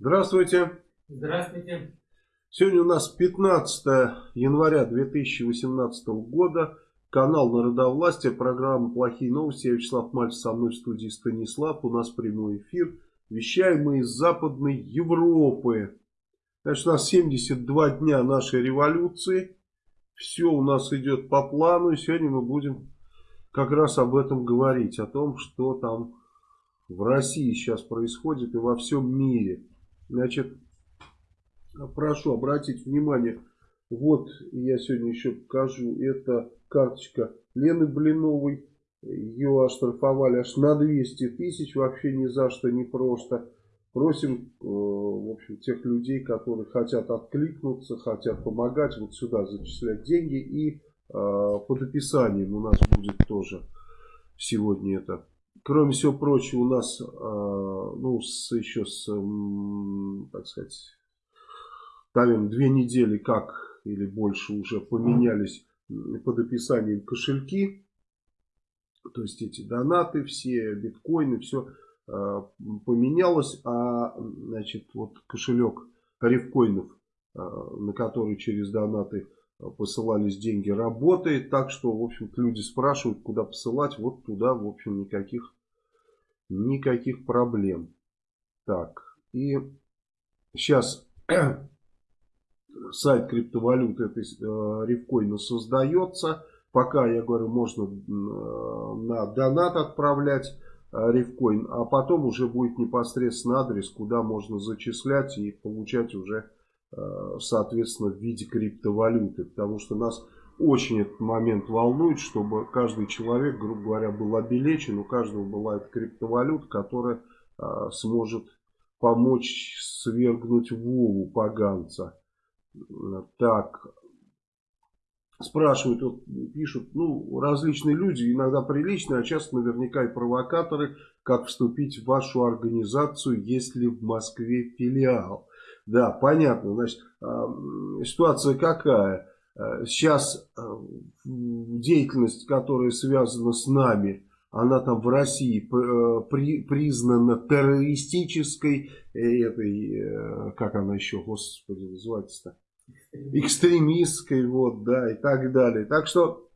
Здравствуйте. Здравствуйте. Сегодня у нас 15 января 2018 года. Канал Народовластия, программа «Плохие новости». Я Вячеслав Мальцев, со мной в студии Станислав. У нас прямой эфир. Вещаем мы из Западной Европы. Значит, у нас 72 дня нашей революции. Все у нас идет по плану. И сегодня мы будем как раз об этом говорить. О том, что там в России сейчас происходит и во всем мире. Значит, прошу обратить внимание, вот я сегодня еще покажу, это карточка Лены Блиновой, ее оштрафовали аж на 200 тысяч, вообще ни за что, не просто. Просим, э, в общем, тех людей, которые хотят откликнуться, хотят помогать, вот сюда зачислять деньги. И э, под описанием у нас будет тоже сегодня это Кроме всего прочего, у нас, а, ну, с, еще с, так сказать, наверное, две недели как или больше уже поменялись под описанием кошельки. То есть эти донаты, все биткоины, все а, поменялось. А, значит, вот кошелек рифкоинов, а, на который через донаты посылались деньги, работает. Так что, в общем-то, люди спрашивают, куда посылать. Вот туда, в общем, никаких, никаких проблем. Так, и сейчас сайт криптовалют этой э, рифкоина создается. Пока, я говорю, можно э, на донат отправлять э, рифкоин, а потом уже будет непосредственно адрес, куда можно зачислять и получать уже Э, соответственно, в виде криптовалюты. Потому что нас очень этот момент волнует, чтобы каждый человек, грубо говоря, был обелечен, у каждого была эта криптовалюта, которая э, сможет помочь свергнуть Вову поганца. Так, спрашивают, вот, пишут, ну, различные люди, иногда приличные, а часто наверняка и провокаторы, как вступить в вашу организацию, если в Москве филиал. Да, понятно. Значит, ситуация какая? Э, сейчас э, деятельность, которая связана с нами, она там в России э, при, признана террористической, этой, как она еще, господи, называется-то? Экстремистской, вот, да, и так далее. Так что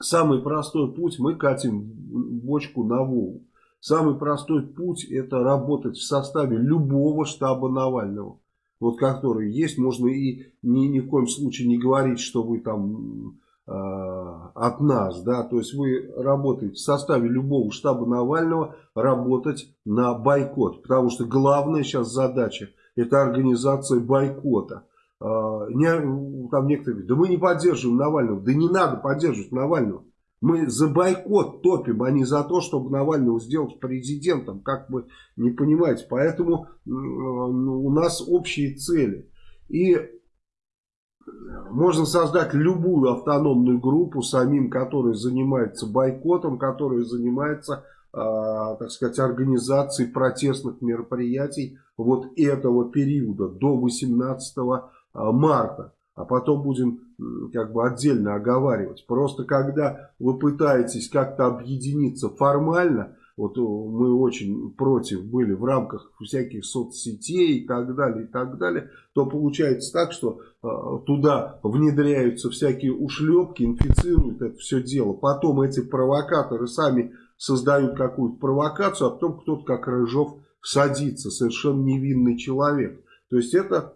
самый простой путь, мы катим бочку на Волгу. Самый простой путь это работать в составе любого штаба Навального. Вот который есть, можно и ни, ни в коем случае не говорить, что вы там э, от нас, да, то есть вы работаете в составе любого штаба Навального, работать на бойкот, потому что главная сейчас задача это организация бойкота. Э, не, там некоторые говорят, да мы не поддерживаем Навального, да не надо поддерживать Навального. Мы за бойкот топим, а не за то, чтобы Навального сделать президентом, как вы не понимаете. Поэтому ну, у нас общие цели. И можно создать любую автономную группу самим, которая занимается бойкотом, которая занимается, э, так сказать, организацией протестных мероприятий вот этого периода до 18 марта а потом будем как бы отдельно оговаривать. Просто когда вы пытаетесь как-то объединиться формально, вот э, мы очень против были в рамках всяких соцсетей и так далее, и так далее, то получается так, что э, туда внедряются всякие ушлепки, инфицируют это все дело. Потом эти провокаторы сами создают какую-то провокацию, а потом кто-то как Рыжов садится, совершенно невинный человек. То есть это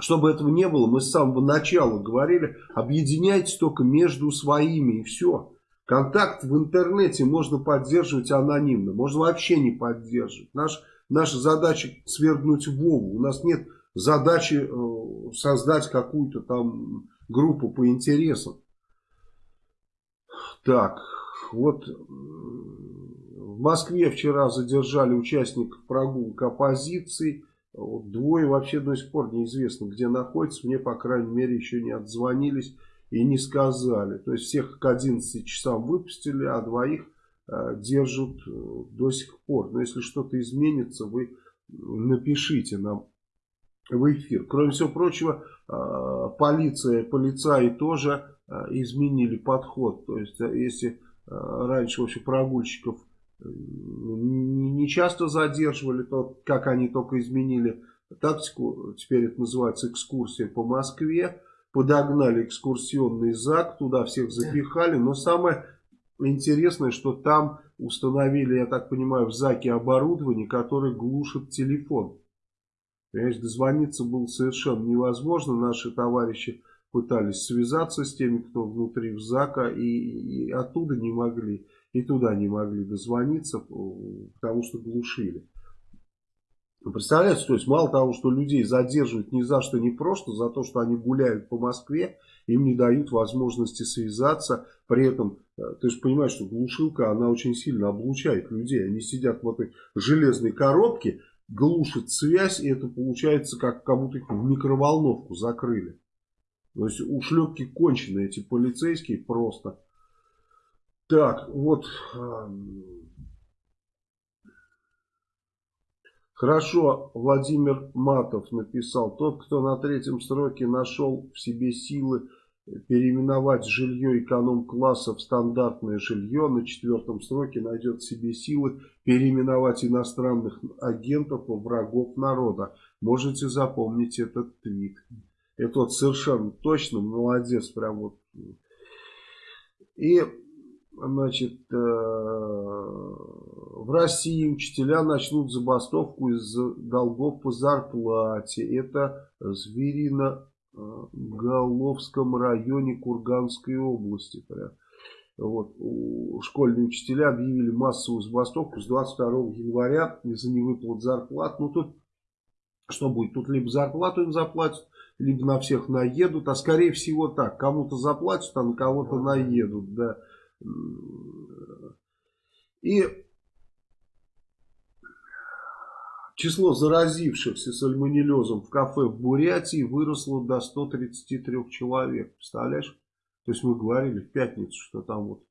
чтобы этого не было, мы с самого начала говорили, объединяйтесь только между своими и все. Контакт в интернете можно поддерживать анонимно, можно вообще не поддерживать. Наш, наша задача свергнуть Вову. У нас нет задачи э, создать какую-то там группу по интересам. Так, вот в Москве вчера задержали участников прогулок оппозиции. Вот двое вообще до сих пор неизвестно, где находятся. Мне, по крайней мере, еще не отзвонились и не сказали. То есть всех к 11 часам выпустили, а двоих э, держат э, до сих пор. Но если что-то изменится, вы напишите нам в эфир. Кроме всего прочего, э, полиция, полицаи тоже э, изменили подход. То есть, э, если э, раньше вообще прогульщиков не, часто задерживали, то, как они только изменили тактику, теперь это называется экскурсия по Москве, подогнали экскурсионный ЗАГ, туда всех запихали, но самое интересное, что там установили, я так понимаю, в ЗАГе оборудование, которое глушит телефон. Понимаешь, дозвониться было совершенно невозможно, наши товарищи пытались связаться с теми, кто внутри в ЗАКа, и, и оттуда не могли, и туда не могли дозвониться, потому что глушили. Представляете, то есть мало того, что людей задерживают ни за что, ни просто, за то, что они гуляют по Москве, им не дают возможности связаться, при этом, э, ты же понимаешь, что глушилка, она очень сильно облучает людей, они сидят в этой железной коробке, глушат связь, и это получается, как кому-то в микроволновку закрыли. То есть ушлепки конченые эти полицейские просто. Так, вот. Хорошо, Владимир Матов написал. Тот, кто на третьем сроке нашел в себе силы переименовать жилье эконом-класса в стандартное жилье, на четвертом сроке найдет в себе силы переименовать иностранных агентов во врагов народа. Можете запомнить этот твит. Это вот совершенно точно, молодец, прям вот. И, значит, э, в России учителя начнут забастовку из-за долгов по зарплате. Это Зверино Головском районе Курганской области. Прям. Вот, школьные учителя объявили массовую забастовку с 22 января из-за невыплат зарплат. Ну тут что будет? Тут либо зарплату им заплатят, либо на всех наедут, а скорее всего так, кому-то заплатят, а на кого-то наедут, да. И число заразившихся сальмонеллезом в кафе в Бурятии выросло до 133 человек, представляешь? То есть мы говорили в пятницу, что там вот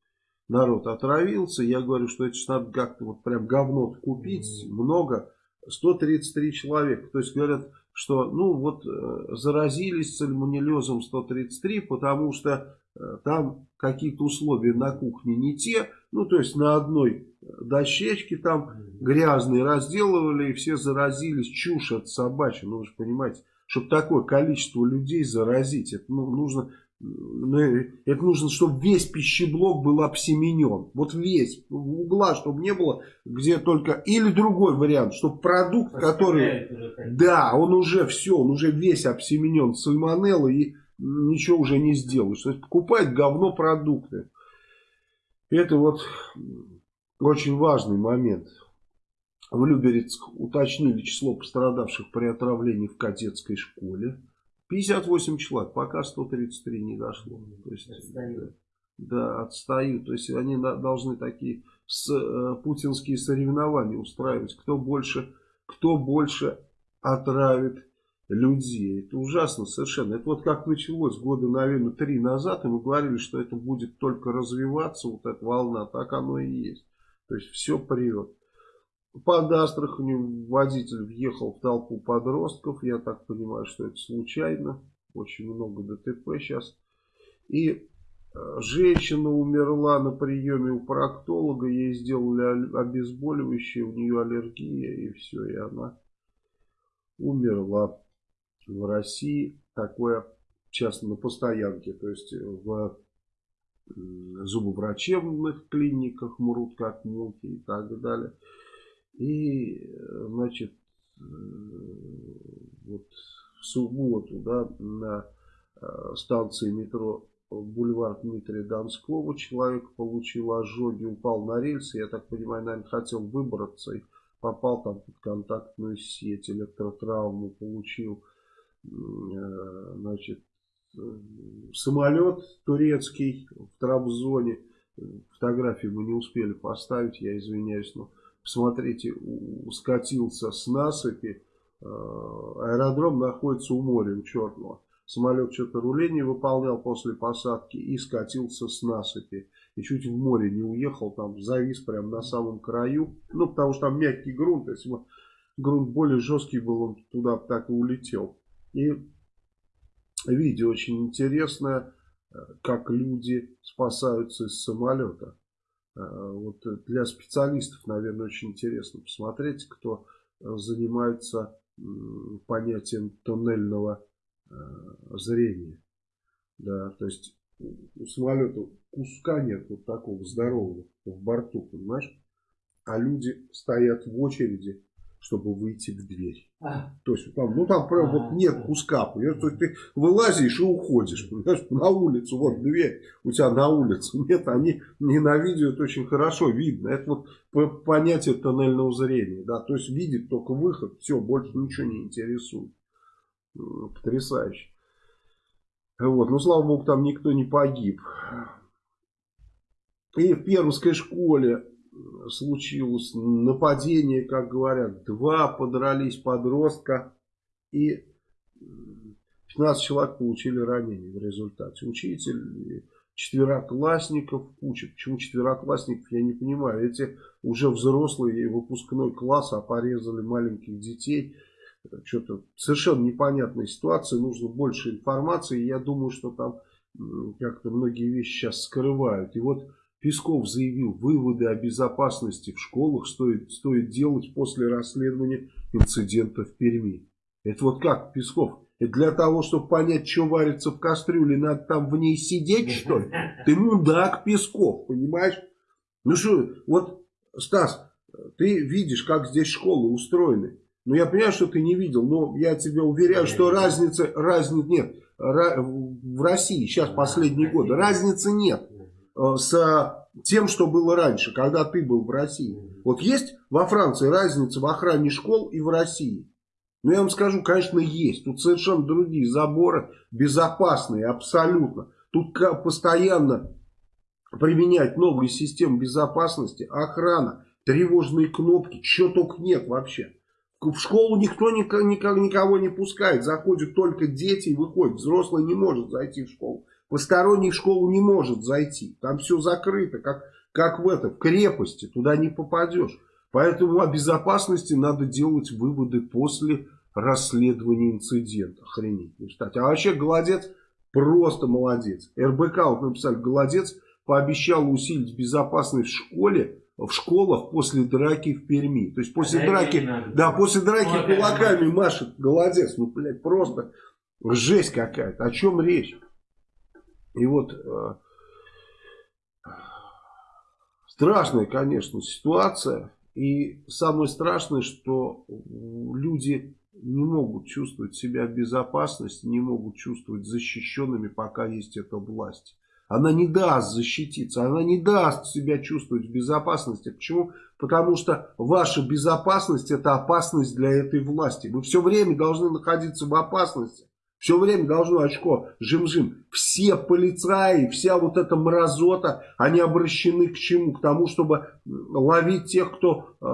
народ отравился, я говорю, что это надо как-то вот прям говно купить, много, 133 человека, то есть говорят, что ну вот э, заразились сальмонеллезом 133, потому что там какие-то условия на кухне не те, ну то есть на одной дощечке там грязные разделывали и все заразились, чушь от собачья, ну вы же понимаете, чтобы такое количество людей заразить, это ну, нужно ну, это нужно, чтобы весь пищеблок был обсеменен. Вот весь, угла, чтобы не было, где только... Или другой вариант, чтобы продукт, который... Да, он уже все, он уже весь обсеменен сальмонеллой и ничего уже не сделаешь. То есть покупает говно продукты. Это вот очень важный момент. В Люберецк уточнили число пострадавших при отравлении в кадетской школе. 58 человек, пока 133 не дошло. То есть, отстают. Да, отстают. То есть они должны такие с, э, путинские соревнования устраивать. Кто больше, кто больше отравит людей. Это ужасно совершенно. Это вот как началось года, наверное, три назад, и мы говорили, что это будет только развиваться, вот эта волна, так оно и есть. То есть все прет. Под Астраханью водитель въехал в толпу подростков. Я так понимаю, что это случайно. Очень много ДТП сейчас. И э, женщина умерла на приеме у проктолога. Ей сделали обезболивающее, у нее аллергия и все. И она умерла в России. Такое сейчас на постоянке. То есть в зубоврачебных клиниках мрут как муки и так далее. И, значит, э, вот в субботу, да, на э, станции метро бульвар Дмитрия Донского человек получил ожоги, упал на рельсы, я так понимаю, наверное, хотел выбраться и попал там под контактную сеть, электротравму получил, э, значит, самолет турецкий в Трабзоне, фотографии мы не успели поставить, я извиняюсь, но Смотрите, скатился с насыпи. Э, аэродром находится у моря, у Черного. Самолет что-то руление выполнял после посадки и скатился с насыпи. И чуть в море не уехал, там завис прямо на самом краю. Ну, потому что там мягкий грунт. Если бы грунт более жесткий был, он туда так и улетел. И видео очень интересное, э, как люди спасаются из самолета. Вот для специалистов, наверное, очень интересно посмотреть, кто занимается понятием тоннельного зрения. Да, то есть у самолета куска нет вот такого здорового в борту, понимаешь? А люди стоят в очереди чтобы выйти в дверь. А. То есть там, ну там прям а. вот нет куска, понимаешь? То есть ты вылазишь и уходишь, понимаешь, на улицу, вот дверь у тебя на улице. Нет, они не на видео это очень хорошо видно. Это вот понятие тоннельного зрения, да, то есть видит только выход, все, больше ничего не интересует. Потрясающе. Вот, ну слава богу, там никто не погиб. И в Пермской школе случилось нападение, как говорят, два подрались подростка и 15 человек получили ранения в результате. Учитель, четвероклассников куча. Почему четвероклассников, я не понимаю. Эти уже взрослые, выпускной класс, а порезали маленьких детей. Что-то совершенно непонятная ситуация, нужно больше информации. Я думаю, что там как-то многие вещи сейчас скрывают. И вот Песков заявил, выводы о безопасности в школах стоит, стоит делать после расследования инцидента в Перми. Это вот как, Песков? Это для того, чтобы понять, что варится в кастрюле, надо там в ней сидеть, что ли? Ты мудак, Песков, понимаешь? Ну что, вот, Стас, ты видишь, как здесь школы устроены. Ну, я понимаю, что ты не видел, но я тебе уверяю, что разницы, разницы нет. В России сейчас последние годы разницы нет. Э, с тем, что было раньше, когда ты был в России. Вот есть во Франции разница в охране школ и в России? Ну, я вам скажу, конечно, есть. Тут совершенно другие заборы, безопасные, абсолютно. Тут постоянно применять новые системы безопасности, охрана, тревожные кнопки, чего только нет вообще. В школу никто никого не пускает, заходят только дети и выходят. Взрослый не может зайти в школу. Посторонний в школу не может зайти. Там все закрыто, как, как в этом, в крепости. Туда не попадешь. Поэтому о безопасности надо делать выводы после расследования инцидента. Охренеть. Кстати. А вообще Голодец просто молодец. РБК, вот написали, Голодец пообещал усилить безопасность в школе, в школах после драки в Перми. То есть после а драки, да, после драки кулаками машет Голодец. Ну, блядь, просто жесть какая-то. О чем речь? И вот э, страшная, конечно, ситуация. И самое страшное, что люди не могут чувствовать себя в безопасности, не могут чувствовать защищенными, пока есть эта власть. Она не даст защититься, она не даст себя чувствовать в безопасности. Почему? Потому что ваша безопасность это опасность для этой власти. Вы все время должны находиться в опасности. Все время должно очко жим-жим. Все полицаи, вся вот эта мразота, они обращены к чему? К тому, чтобы ловить тех, кто э,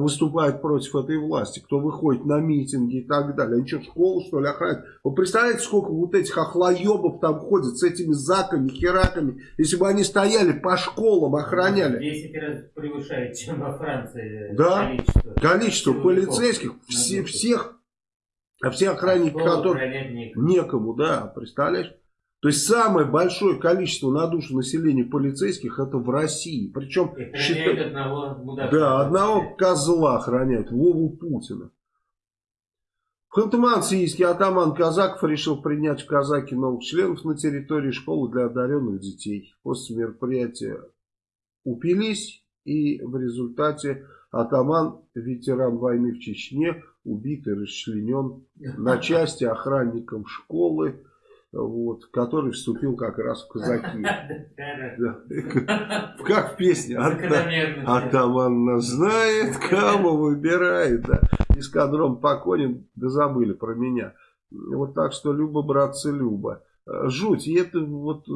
выступает против этой власти, кто выходит на митинги и так далее. Они что, школу что ли охраняют? Вы представляете, сколько вот этих охлоебов там ходят с этими заками, хераками? Если бы они стояли по школам, охраняли. 10 раз превышает, чем во Франции да? количество. Количество полицейских, все, всех а все охранники, а которые некому. некому, да, представляешь? То есть самое большое количество на душу населения полицейских это в России. Причем считают одного мудака. Да, одного козла охраняют, Вову Путина. В Ханты-Мансийске атаман Казаков решил принять в казаки новых членов на территории школы для одаренных детей. После мероприятия упились и в результате атаман, ветеран войны в Чечне, убит и расчленен на части охранником школы, вот, который вступил как раз в казаки. Как в песне. Атаман знает, кого выбирает. Эскадрон поконен, да забыли про меня. Вот так что Люба, братцы, Люба. Жуть, и это вот...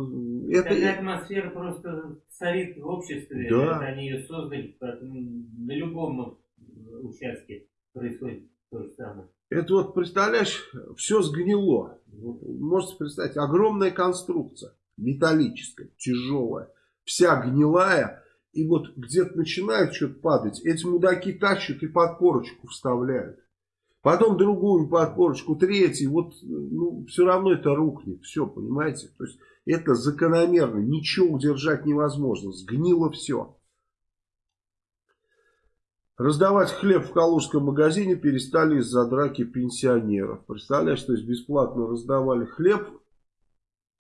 Это... Такая атмосфера просто царит в обществе. Да. Это они ее создали, на любом участке происходит. Это вот, представляешь, все сгнило. Можете представить, огромная конструкция, металлическая, тяжелая, вся гнилая. И вот где-то начинает что-то падать, эти мудаки тащат и подпорочку вставляют. Потом другую подпорочку, третью, вот ну, все равно это рухнет, все, понимаете? То есть это закономерно, ничего удержать невозможно, сгнило все. Раздавать хлеб в калужском магазине перестали из-за драки пенсионеров. Представляешь, то есть бесплатно раздавали хлеб.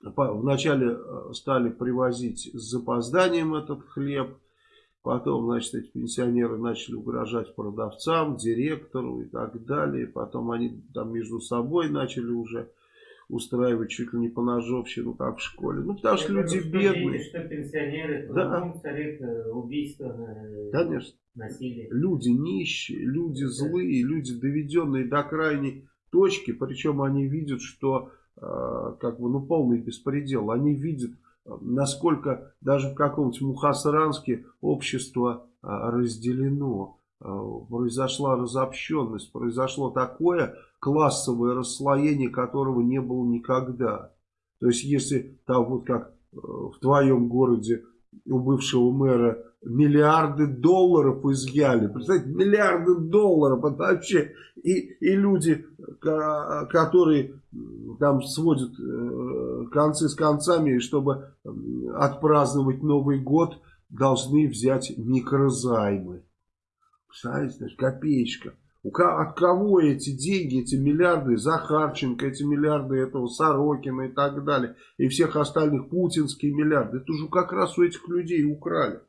Вначале э, стали привозить с запозданием этот хлеб. Потом, значит, эти пенсионеры начали угрожать продавцам, директору и так далее. Потом они там между собой начали уже устраивать чуть ли не по ножовщину, как в школе. Ну, потому что люди бедные. Что пенсионеры, да. царит э, убийство, э, Конечно. насилие. Люди нищие, люди злые, люди доведенные до крайней точки. Причем они видят, что э, как бы, ну, полный беспредел. Они видят, насколько даже в каком-нибудь Мухасранске общество разделено. Произошла разобщенность, произошло такое классовое расслоение которого не было никогда. То есть, если там вот как э, в твоем городе у бывшего мэра миллиарды долларов изъяли. Представляете, миллиарды долларов. Это вообще и, и люди, которые там сводят э, концы с концами, чтобы отпраздновать Новый год, должны взять микрозаймы. Представляете, копеечка. От кого эти деньги, эти миллиарды Захарченко, эти миллиарды этого Сорокина и так далее, и всех остальных путинские миллиарды, это же как раз у этих людей украли.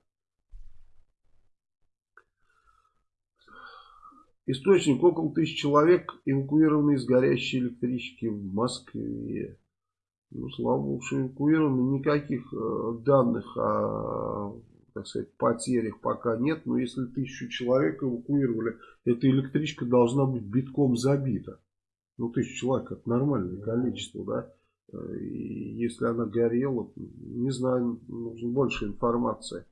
Источник около тысячи человек эвакуированы из горящей электрички в Москве. Ну, слава богу, что эвакуированы. Никаких э, данных о так сказать, потерях пока нет, но если тысячу человек эвакуировали, эта электричка должна быть битком забита. Ну, тысячу человек это нормальное количество, да. И если она горела, не знаю, нужно больше информации.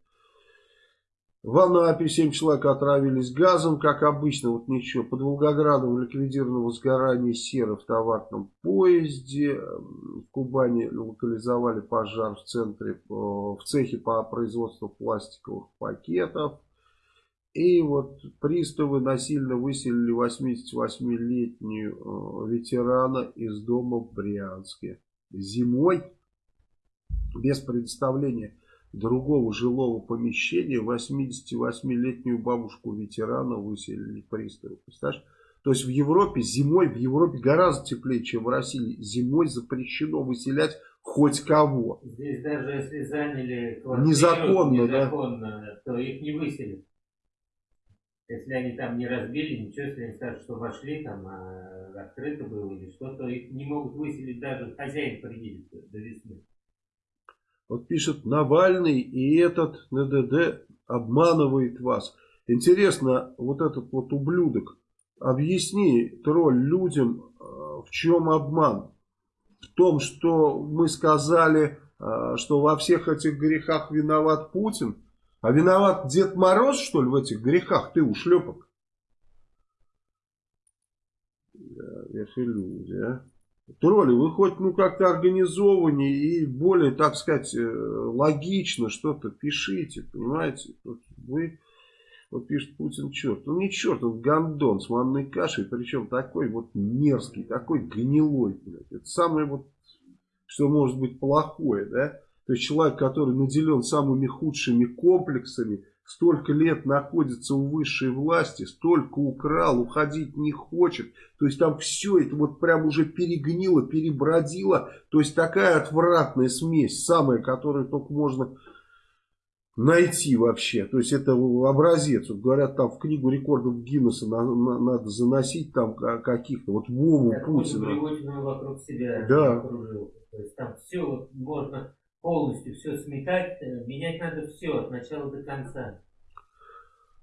В Анапе 7 человек отравились газом, как обычно, вот ничего. Под Волгоградом ликвидировано возгорание серы в товарном поезде. В Кубани локализовали пожар в центре, э, в цехе по производству пластиковых пакетов. И вот приставы насильно выселили 88-летнюю э, ветерана из дома в Брянске. Зимой без предоставления другого жилого помещения 88-летнюю бабушку-ветерана выселили приставы. Представляешь? То есть в Европе зимой, в Европе гораздо теплее, чем в России. Зимой запрещено выселять хоть кого. Здесь даже если заняли квартиру незаконно, незаконно да? то их не выселят. Если они там не разбили, ничего, если они скажут, что вошли, там а, открыто было или что-то, их не могут выселить даже хозяин приедет до весны. Вот пишет Навальный и этот НДД обманывает вас. Интересно, вот этот вот ублюдок, объясни, тролль, людям, э, в чем обман? В том, что мы сказали, э, что во всех этих грехах виноват Путин, а виноват Дед Мороз, что ли, в этих грехах, ты ушлепок? Это люди, а. Тролли, вы хоть ну как-то организованнее и более, так сказать, э, логично что-то пишите, понимаете? Вы, вот пишет Путин черт. Ну не черт, он гандон с манной кашей, причем такой вот мерзкий, такой гнилой, блядь. Это самое вот, что может быть плохое, да? То есть человек, который наделен самыми худшими комплексами, столько лет находится у высшей власти, столько украл, уходить не хочет. То есть там все это вот прям уже перегнило, перебродило. То есть такая отвратная смесь, самая, которую только можно найти вообще. То есть это образец. Вот говорят, там в книгу рекордов Гиннесса на, на, надо заносить там каких-то. Вот Вову Путина. вокруг себя да. То есть там все вот можно полностью все сметать, э, менять надо все от начала до конца.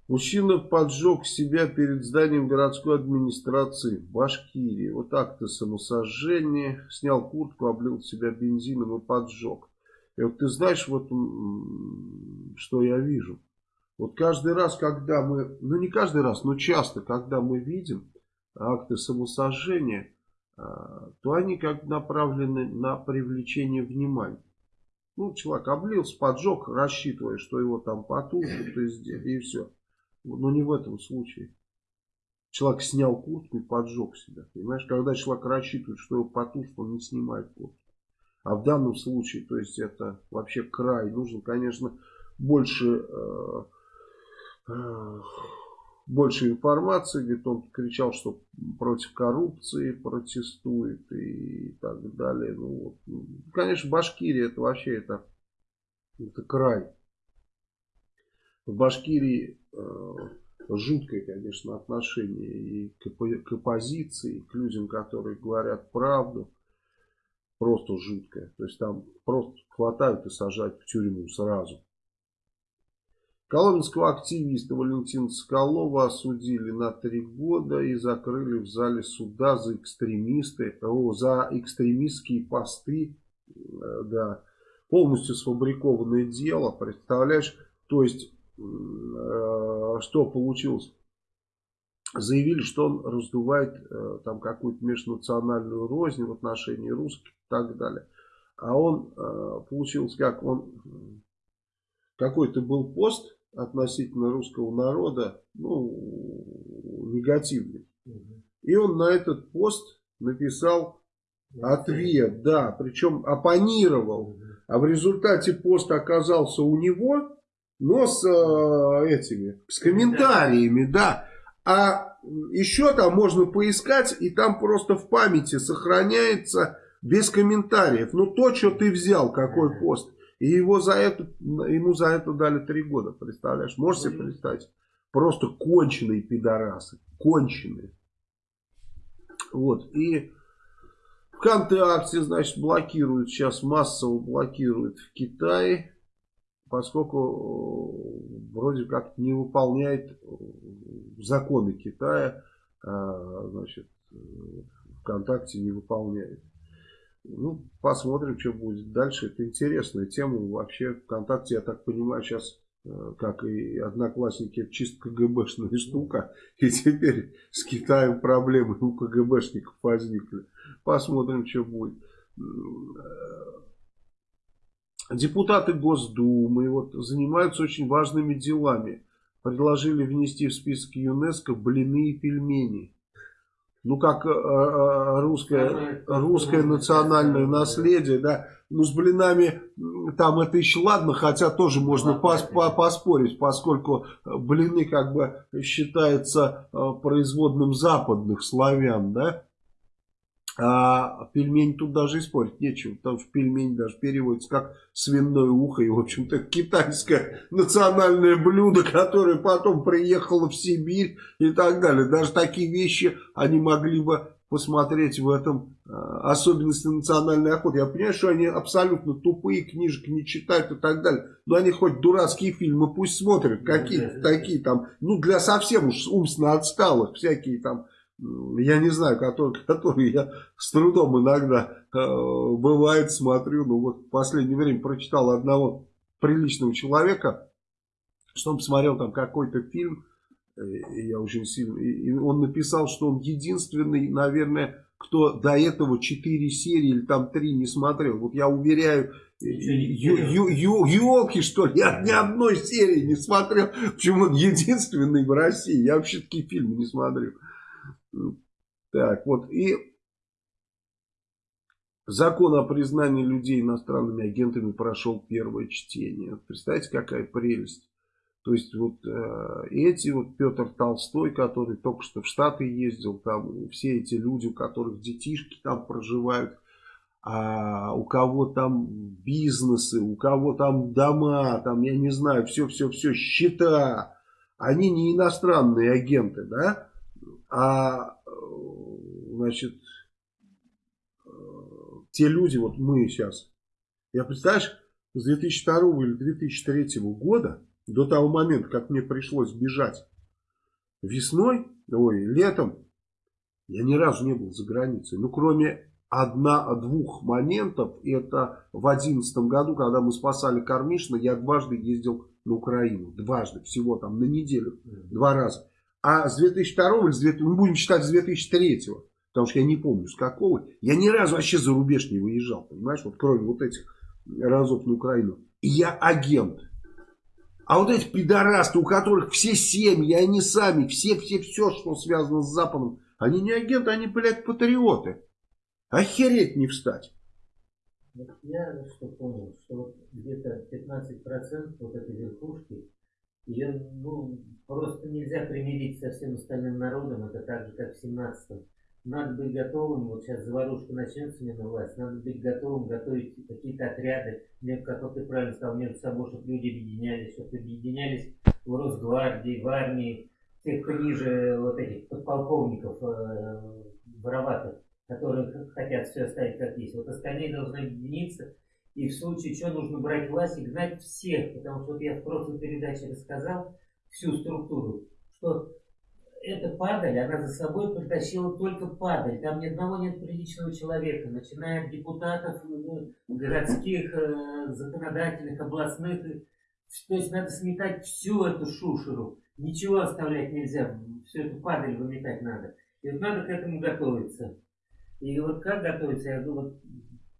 Мужчина поджег себя перед зданием городской администрации в Башкирии. Вот так-то самосожжение. Снял куртку, облил себя бензином и поджег. И вот ты знаешь, вот что я вижу. Вот каждый раз, когда мы, ну не каждый раз, но часто, когда мы видим акты самосожжения, а, то они как направлены на привлечение внимания. Ну, человек облился, поджег, рассчитывая, что его там потушат, и все. Но не в этом случае. Человек снял куртку и поджег себя. Понимаешь, когда человек рассчитывает, что его потушат, он не снимает куртку. А в данном случае, то есть это вообще край. Нужно, конечно, больше, э, э, больше информации, говорит, он кричал, что против коррупции протестует и так далее. Ну, вот. Конечно, Башкирия это вообще это, это край. В Башкирии э, жуткое, конечно, отношение и к, к оппозиции, и к людям, которые говорят правду. Просто жуткое. То есть там просто хватают и сажают в тюрьму сразу. Коломенского активиста Валентина Соколова осудили на три года и закрыли в зале суда за экстремисты, о, за экстремистские посты, э, да, полностью сфабрикованное дело, представляешь, то есть, э, что получилось? Заявили, что он раздувает э, там какую-то межнациональную рознь в отношении русских и так далее. А он, э, получилось как, он, какой-то был пост, относительно русского народа, ну, негативный. И он на этот пост написал ответ, да, причем оппонировал. А в результате пост оказался у него, но с э, этими, с комментариями, да. А еще там можно поискать, и там просто в памяти сохраняется без комментариев. Ну, то, что ты взял, какой пост. И его за это, ему за это дали три года, представляешь? Можешь себе представить? Просто конченые пидорасы. Конченые. Вот. И ВКонтакте, значит, блокируют, сейчас массово блокируют в Китае, поскольку э, вроде как не выполняет э, законы Китая, а, значит, э, ВКонтакте не выполняет. Ну, посмотрим, что будет дальше. Это интересная тема. Вообще, ВКонтакте, я так понимаю, сейчас, э, как и Одноклассники, это чисто КГБшная штука. И теперь с Китаем проблемы у КГБшников возникли. Посмотрим, что будет. Э, депутаты Госдумы вот, занимаются очень важными делами. Предложили внести в список ЮНЕСКО блины и пельмени ну как э, э, русское, русское национальное наследие, да, ну с блинами там это еще ладно, хотя тоже можно пос, по, поспорить, поскольку блины как бы считаются э, производным западных славян, да, а пельмень тут даже и спорить нечего, потому что пельмень даже переводится как свиное ухо. И, в общем-то, китайское национальное блюдо, которое потом приехало в Сибирь и так далее. Даже такие вещи они могли бы посмотреть в этом э, особенности национальной охоты. Я понимаю, что они абсолютно тупые, книжек не читают и так далее. Но они хоть дурацкие фильмы пусть смотрят, какие-то такие там, ну, для совсем уж умственно отсталых, всякие там я не знаю, который, который я с трудом иногда э, бывает смотрю, ну вот в последнее время прочитал одного приличного человека, что он посмотрел там какой-то фильм, э, я очень сильно, и он написал, что он единственный, наверное, кто до этого 4 серии или там 3 не смотрел. Вот я уверяю, елки что ли, я ни одной серии не смотрел. Почему он единственный в России? Я вообще такие фильмы не смотрю. Так, вот и закон о признании людей иностранными агентами прошел первое чтение. Представьте, какая прелесть. То есть вот э, эти вот Петр Толстой, который только что в Штаты ездил, там все эти люди, у которых детишки там проживают, а у кого там бизнесы, у кого там дома, там я не знаю, все-все-все, счета, они не иностранные агенты, да? А, значит, те люди, вот мы сейчас, я представляешь, с 2002 или 2003 года, до того момента, как мне пришлось бежать весной, ой, летом, я ни разу не был за границей. Ну, кроме одна-двух моментов, это в 2011 году, когда мы спасали Кармишина, я дважды ездил на Украину. Дважды, всего там на неделю, два раза. А с 2002 или с 2000, мы будем считать с 2003, потому что я не помню с какого, я ни разу вообще за рубеж не выезжал, понимаешь, вот кроме вот этих разов на Украину. Я агент. А вот эти пидорасты, у которых все семьи, они сами, все-все-все, что связано с Западом, они не агенты, они, блядь, патриоты. Охереть не встать. Я что понял, что где-то 15% вот этой верхушки Ее ну, просто нельзя примирить со всем остальным народом, это так же, как в 17-м. Надо быть готовым, вот сейчас заварушка начнется не на власть, надо быть готовым готовить какие-то отряды, как ты правильно сказал, между собой, чтобы люди объединялись, чтобы объединялись в Росгвардии, в армии, тех, ниже вот этих подполковников э, вороватых, которые хотят все оставить как есть. Вот остальные должны объединиться, и в случае чего нужно брать власть и гнать всех, потому что вот я в прошлой передаче рассказал всю структуру, что эта падаль, она за собой притащила только падаль. Там ни одного нет приличного человека, начиная от депутатов ну, городских, э, законодательных, областных. То есть надо сметать всю эту шушеру. Ничего оставлять нельзя, всю эту падаль выметать надо. И вот надо к этому готовиться. И вот как готовиться, я думаю,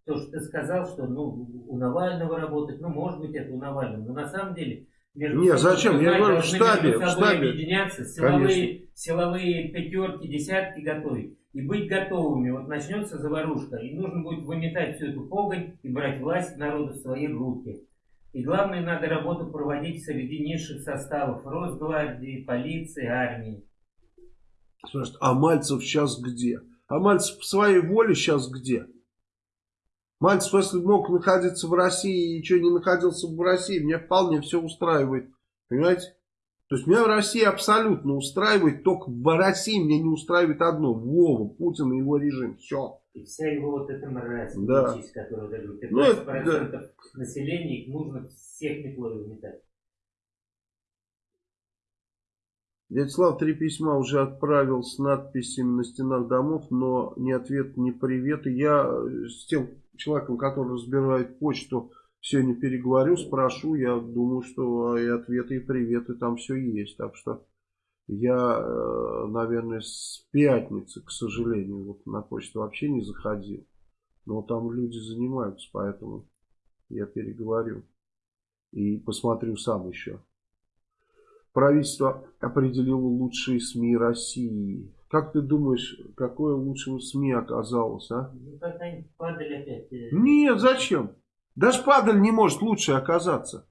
то, что ты сказал, что ну, у Навального работать, ну, может быть, это у Навального, но на самом деле между Нет, зачем? Я говорю, в штабе. В штабе. объединяться, силовые, силовые пятерки, десятки готовить. И быть готовыми. Вот начнется заварушка, и нужно будет выметать всю эту погонь и брать власть народа в свои руки. И главное, надо работу проводить среди низших составов Росгвардии, полиции, армии. Слушай, а Мальцев сейчас где? А Мальцев по своей воле сейчас где? Мальцев, если мог находиться в России и что не находился в России, меня вполне все устраивает. Понимаете? То есть меня в России абсолютно устраивает, только в России меня не устраивает одно. Вова, Путин и его режим. Все. И вся его вот эта мразь, да. которую говорю, 15% ну, это, да. населения, их нужно всех метлой уметать. Дядя Слав три письма уже отправил с надписями на стенах домов, но ни ответ, ни привет. Я с тем человеком, который разбирает почту, сегодня переговорю, спрошу. Я думаю, что и ответы, и приветы там все есть. Так что я, э, наверное, с пятницы, к сожалению, вот на почту вообще не заходил. Но там люди занимаются, поэтому я переговорю. И посмотрю сам еще. Правительство определило лучшие СМИ России. Как ты думаешь, какое лучшее СМИ оказалось, а? Ну, падали опять. Э. Нет, зачем? Даже падаль не может лучше оказаться.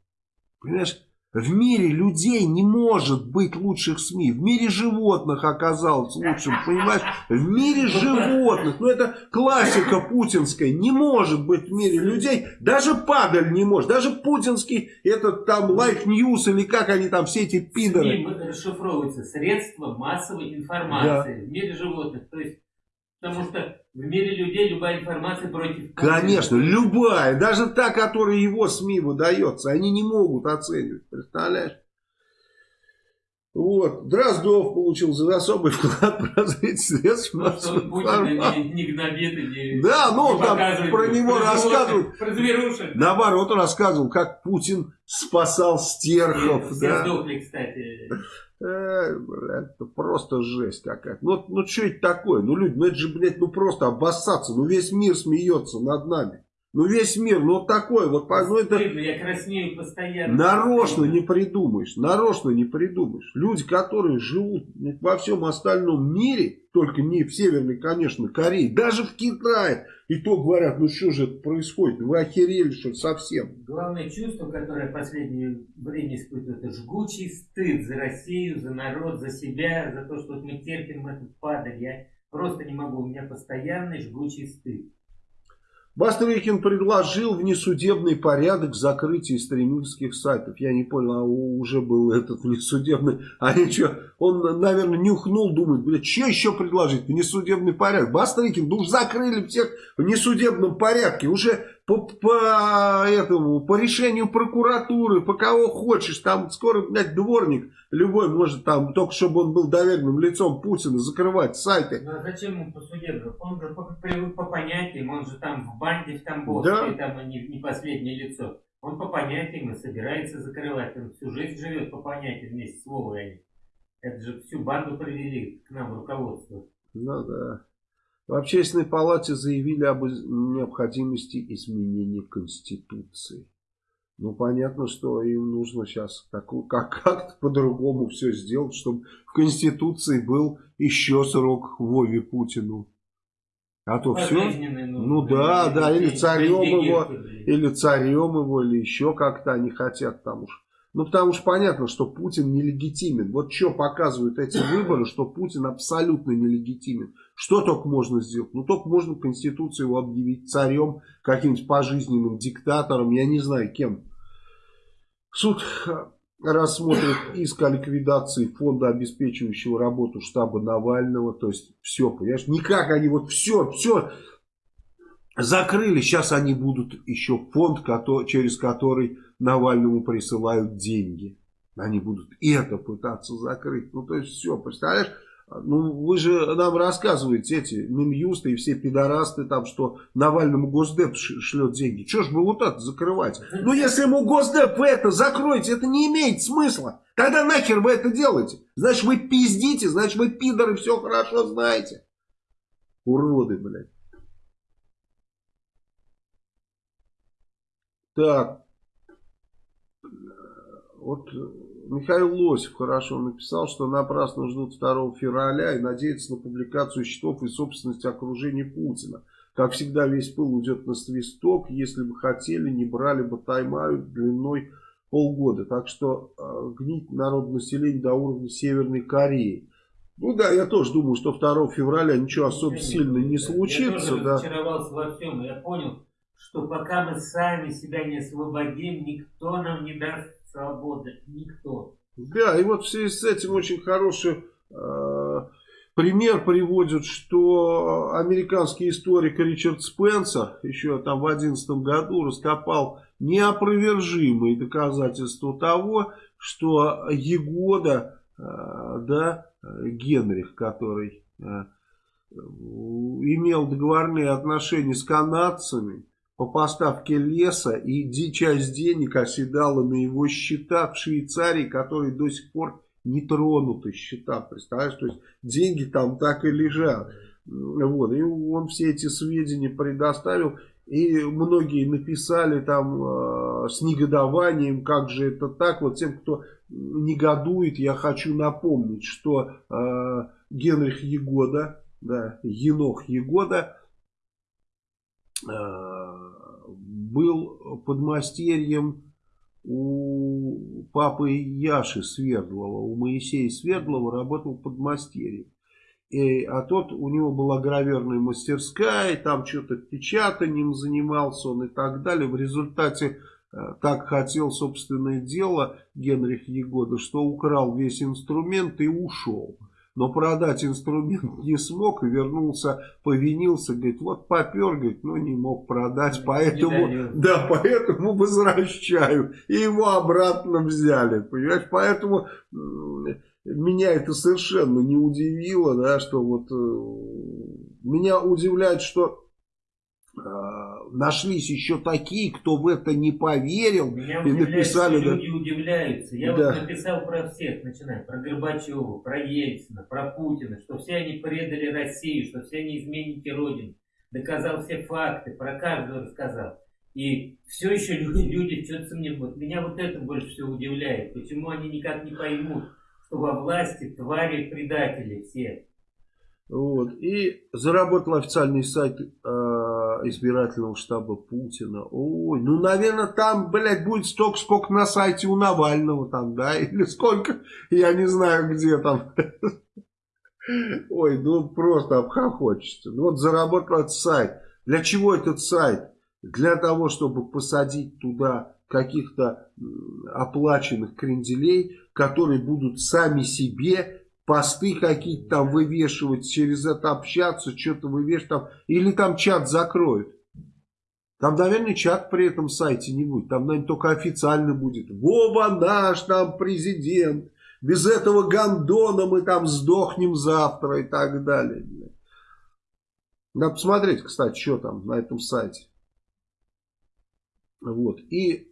Понимаешь? В мире людей не может быть лучших СМИ. В мире животных оказалось лучшим, понимаешь? В мире животных. Ну это классика путинская. Не может быть в мире людей. Даже падаль не может. Даже путинский этот там Life News или как они там все эти пидоры. СМИ расшифровывается средства массовой информации. Да. В мире животных. То есть Потому что в мире людей любая информация против... Конечно, любая. Даже та, которая его СМИ выдается. Они не могут оценивать. Представляешь? Вот. Дроздов получил за особый вклад в развитие средств ну, массовой информации. Не, не гнобит и не Да, ну там про него рассказывают. Про зверушек. Наоборот, он рассказывал, как Путин спасал стерхов. Все да. сдохли, кстати. Это просто жесть какая-то. Ну, ну что это такое? Ну, люди, ну это же, блядь, ну просто обоссаться. Ну весь мир смеется над нами. Ну весь мир, ну вот такой вот. Ну, это... Я краснею постоянно. Нарочно не придумаешь. Нарочно не придумаешь. Люди, которые живут во всем остальном мире, только не в Северной, конечно, Корее, даже в Китае, и то говорят, ну что же это происходит, вы охерели что совсем. Главное чувство, которое в последнее время испытывают, это жгучий стыд за Россию, за народ, за себя, за то, что мы терпим этот падаль. Я просто не могу, у меня постоянный жгучий стыд. Бастрыкин предложил внесудебный порядок закрытия стриминских сайтов. Я не понял, а уже был этот внесудебный. А что, он, наверное, нюхнул, думает, блядь, что еще предложить? Внесудебный порядок. Бастрыкин, ну закрыли всех в несудебном порядке. Уже по, по, этому, по решению прокуратуры, по кого хочешь. Там скоро, блядь, дворник любой может там, только чтобы он был доверенным лицом Путина, закрывать сайты. Ну а зачем ему по судебному? Он же по, по, по понятиям, он же там в банде в Тамбовской, да. там не, не последнее лицо. Он по понятиям и собирается закрывать. Он всю жизнь живет по понятиям вместе с Вовой. Это же всю банду привели к нам руководство. Ну да. В общественной палате заявили об необходимости изменения Конституции. Ну, понятно, что им нужно сейчас как-то как по-другому все сделать, чтобы в Конституции был еще срок Вове Путину. А то все. Ну, ну да, да, или царем его, или царем его, или еще как-то они хотят там уж Ну, потому что понятно, что Путин нелегитимен. Вот что показывают эти выборы, что Путин абсолютно нелегитимен. Что только можно сделать? Ну, только можно Конституцию его объявить царем, каким-нибудь пожизненным диктатором, я не знаю кем. Суд рассмотрит иск о ликвидации фонда, обеспечивающего работу штаба Навального. То есть все, понимаешь, никак они вот все, все закрыли. Сейчас они будут еще фонд, через который Навальному присылают деньги. Они будут это пытаться закрыть. Ну, то есть все, представляешь? Ну, вы же нам рассказываете, эти Минюсты и все пидорасты там, что Навальному Госдеп шлет деньги. Чего ж бы вот это закрывать? Ну, если ему Госдеп вы это закроете, это не имеет смысла. Тогда нахер вы это делаете? Значит, вы пиздите, значит, вы пидоры все хорошо знаете. Уроды, блядь. Так. Вот Михаил Лосев хорошо написал, что напрасно ждут 2 февраля и надеются на публикацию счетов и собственности окружения Путина. Как всегда, весь пыл уйдет на свисток. Если бы хотели, не брали бы тайм-аут длиной полгода. Так что э, гнить народ населения до уровня Северной Кореи. Ну да, я тоже думаю, что 2 февраля ничего особо сильно не случится. Я тоже да. во всем. Я понял, что пока мы сами себя не освободим, никто нам не даст свободы, никто. Да, и вот в связи с этим очень хороший э, пример приводит, что американский историк Ричард Спенсер еще там в 2011 году раскопал неопровержимые доказательства того, что Егода, э, да, Генрих, который э, имел договорные отношения с канадцами, по поставке леса, и часть денег оседала на его счета в Швейцарии, которые до сих пор не тронуты счета, представляешь, то есть деньги там так и лежат. Вот, и он все эти сведения предоставил, и многие написали там э, с негодованием, как же это так, вот тем, кто негодует, я хочу напомнить, что э, Генрих Егода, да, Енох Егода, э, был подмастерьем у папы Яши Свердлова, у Моисея Свердлова работал подмастерьем. И, а тот, у него была граверная мастерская, и там что-то печатанием занимался он и так далее. В результате э, так хотел собственное дело Генрих Егода, что украл весь инструмент и ушел но продать инструмент не смог и вернулся, повинился, говорит, вот попер, говорит, но не мог продать, поэтому, да, поэтому возвращаю. И его обратно взяли, понимаешь, поэтому меня это совершенно не удивило, да, что вот э, меня удивляет, что нашлись еще такие, кто в это не поверил Меня и написали. Что люди удивляются. Я да. вот написал про всех, начиная про Горбачева, про Ельцина, про Путина, что все они предали Россию, что все они изменники Родины. Доказал все факты, про каждого рассказал. И все еще люди, люди что-то сомневаются. Меня вот это больше всего удивляет. Почему они никак не поймут, что во власти твари предатели все. Вот. И заработал официальный сайт э, избирательного штаба Путина. Ой, ну, наверное, там, блядь, будет столько, сколько на сайте у Навального там, да, или сколько, я не знаю, где там. Ой, ну, просто обхохочется. Ну, вот заработал этот сайт. Для чего этот сайт? Для того, чтобы посадить туда каких-то оплаченных кренделей, которые будут сами себе посты какие-то там вывешивать, через это общаться, что-то вывешивать там, или там чат закроют. Там, наверное, чат при этом сайте не будет. Там, наверное, только официально будет. Вова наш там президент. Без этого гандона мы там сдохнем завтра и так далее. Надо посмотреть, кстати, что там на этом сайте. Вот. И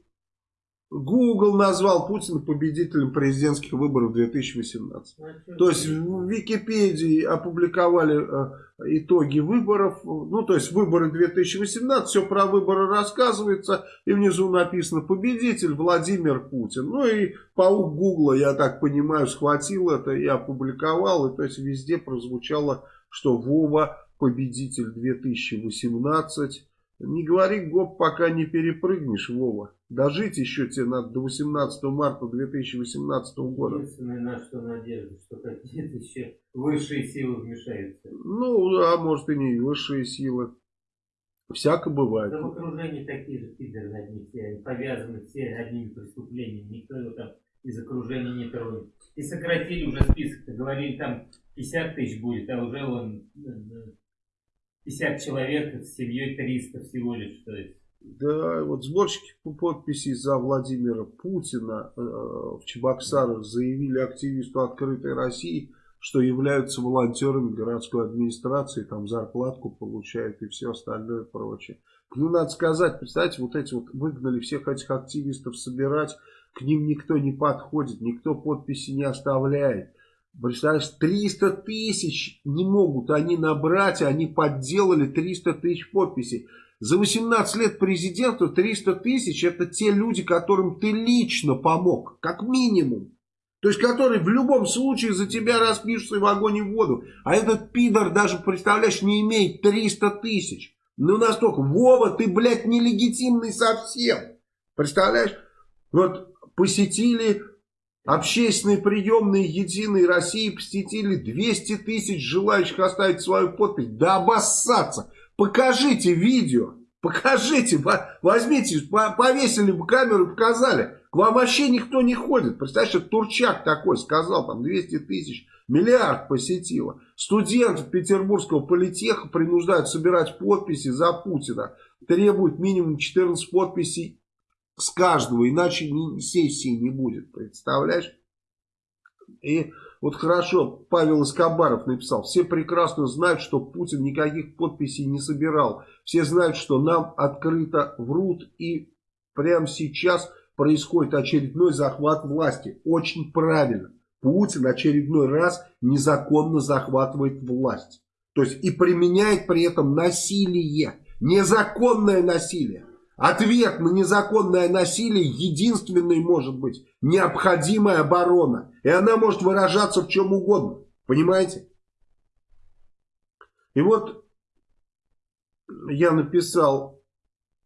Google назвал Путина победителем президентских выборов 2018. А то есть в Википедии опубликовали э, итоги выборов. Ну, то есть выборы 2018, все про выборы рассказывается. И внизу написано победитель Владимир Путин. Ну и паук Гугла, я так понимаю, схватил это и опубликовал. И то есть везде прозвучало, что Вова победитель 2018. Не говори гоп, пока не перепрыгнешь, Вова. Дожить еще тебе надо до 18 марта 2018 года. Единственное, на что надежда, что какие-то еще высшие силы вмешаются. Ну, а может и не высшие силы. Всяко бывает. Да в окружении такие же пидоры одни все, повязаны все одними преступлениями. Никто его там из окружения не тронет. И сократили уже список, говорили там 50 тысяч будет, а уже он 50 э, человек с семьей 300 всего лишь. То есть да, вот сборщики подписей за Владимира Путина э, в Чебоксарах заявили активисту «Открытой России», что являются волонтерами городской администрации, там зарплатку получают и все остальное прочее. Ну, надо сказать, представьте, вот эти вот выгнали всех этих активистов собирать, к ним никто не подходит, никто подписи не оставляет. Представляешь, 300 тысяч не могут они набрать, они подделали 300 тысяч подписей. За 18 лет президента 300 тысяч это те люди, которым ты лично помог, как минимум. То есть, которые в любом случае за тебя распишутся в огонь и в воду. А этот пидор даже, представляешь, не имеет 300 тысяч. Ну настолько, Вова, ты, блядь, нелегитимный совсем. Представляешь? Вот посетили общественные приемные Единой России, посетили 200 тысяч желающих оставить свою подпись. Да обоссаться. Покажите видео, покажите, возьмите, повесили бы камеру показали. К вам вообще никто не ходит. Представляешь, это Турчак такой сказал, там 200 тысяч, миллиард посетило. Студентов Петербургского политеха принуждают собирать подписи за Путина. Требуют минимум 14 подписей с каждого, иначе сессии не будет. Представляешь? И вот хорошо, Павел Искобаров написал, все прекрасно знают, что Путин никаких подписей не собирал. Все знают, что нам открыто врут и прямо сейчас происходит очередной захват власти. Очень правильно. Путин очередной раз незаконно захватывает власть. То есть и применяет при этом насилие. Незаконное насилие. Ответ на незаконное насилие единственный может быть необходимая оборона. И она может выражаться в чем угодно. Понимаете? И вот я написал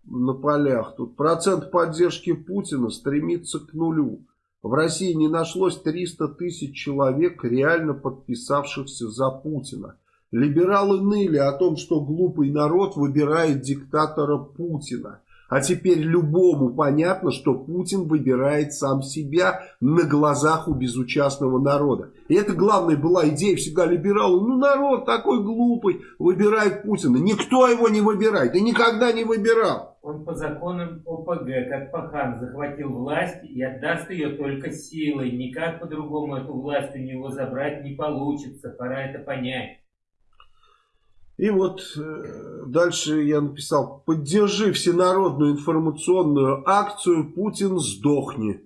на полях тут. Процент поддержки Путина стремится к нулю. В России не нашлось 300 тысяч человек, реально подписавшихся за Путина. Либералы ныли о том, что глупый народ выбирает диктатора Путина. А теперь любому понятно, что Путин выбирает сам себя на глазах у безучастного народа. И это главная была идея всегда либералов. Ну народ такой глупый, выбирает Путина. Никто его не выбирает и никогда не выбирал. Он по законам ОПГ, как Пахан, захватил власть и отдаст ее только силой. Никак по-другому эту власть у него забрать не получится. Пора это понять. И вот э, дальше я написал, поддержи всенародную информационную акцию «Путин сдохни».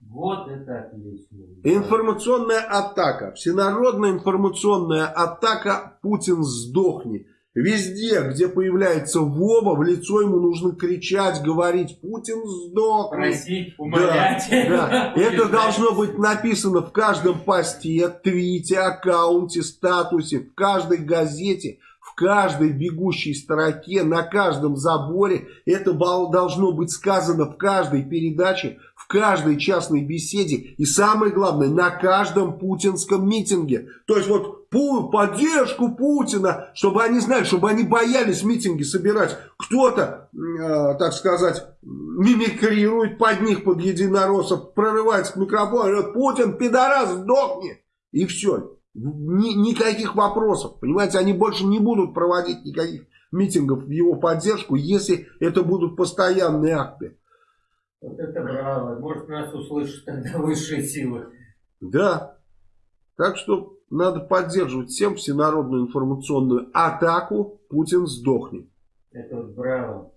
Вот это отлично. Информационная атака, всенародная информационная атака «Путин сдохни». Везде, где появляется Вова, в лицо ему нужно кричать, говорить «Путин сдохни». Просить, умолять. Да, да. Это должно быть написано в каждом посте, твите, аккаунте, статусе, в каждой газете – в каждой бегущей строке, на каждом заборе. Это должно быть сказано в каждой передаче, в каждой частной беседе. И самое главное, на каждом путинском митинге. То есть вот поддержку Путина, чтобы они знали, чтобы они боялись митинги собирать. Кто-то, э, так сказать, мимикрирует под них, под единороссов, прорывается к микрофону, говорит, Путин, пидорас, сдохни. И все. Ни, никаких вопросов. Понимаете, они больше не будут проводить никаких митингов в его поддержку, если это будут постоянные акты. Вот это браво. Может, нас услышат тогда высшие силы. Да. Так что надо поддерживать всем всенародную информационную атаку «Путин сдохнет». Это вот браво.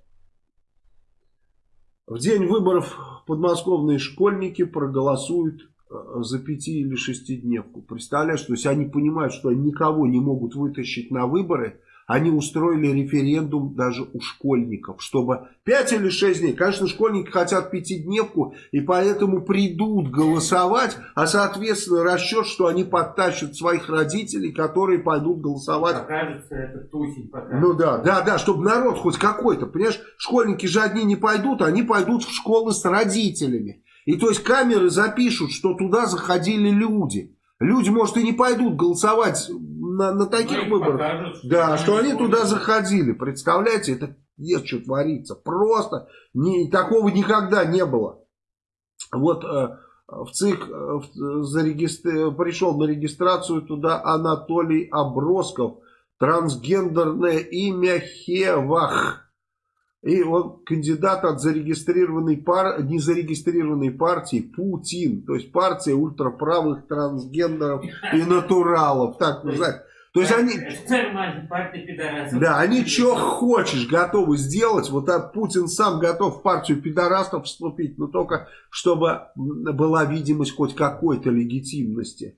В день выборов подмосковные школьники проголосуют за пяти или шестидневку. Представляешь, то есть они понимают, что они никого не могут вытащить на выборы, они устроили референдум даже у школьников, чтобы 5 или 6 дней, конечно, школьники хотят пятидневку, и поэтому придут голосовать, а соответственно расчет, что они подтащат своих родителей, которые пойдут голосовать. Покажется это тусень, покажется. Ну да, да, да, чтобы народ хоть какой-то, понимаешь, школьники же одни не пойдут, они пойдут в школы с родителями. И то есть камеры запишут, что туда заходили люди. Люди, может, и не пойдут голосовать на, на таких ну, выборах. Покажут, что да, что они туда заходили. Представляете, это есть что творится. Просто не, такого никогда не было. Вот э, в ЦИК э, зарегистр... пришел на регистрацию туда Анатолий Обросков. Трансгендерное имя Хевах. И он кандидат от зарегистрированной пар... незарегистрированной партии Путин. То есть партия ультраправых трансгендеров и натуралов. Так называют. То есть они... Да, они что хочешь готовы сделать. Вот а Путин сам готов в партию пидорастов вступить, но только чтобы была видимость хоть какой-то легитимности.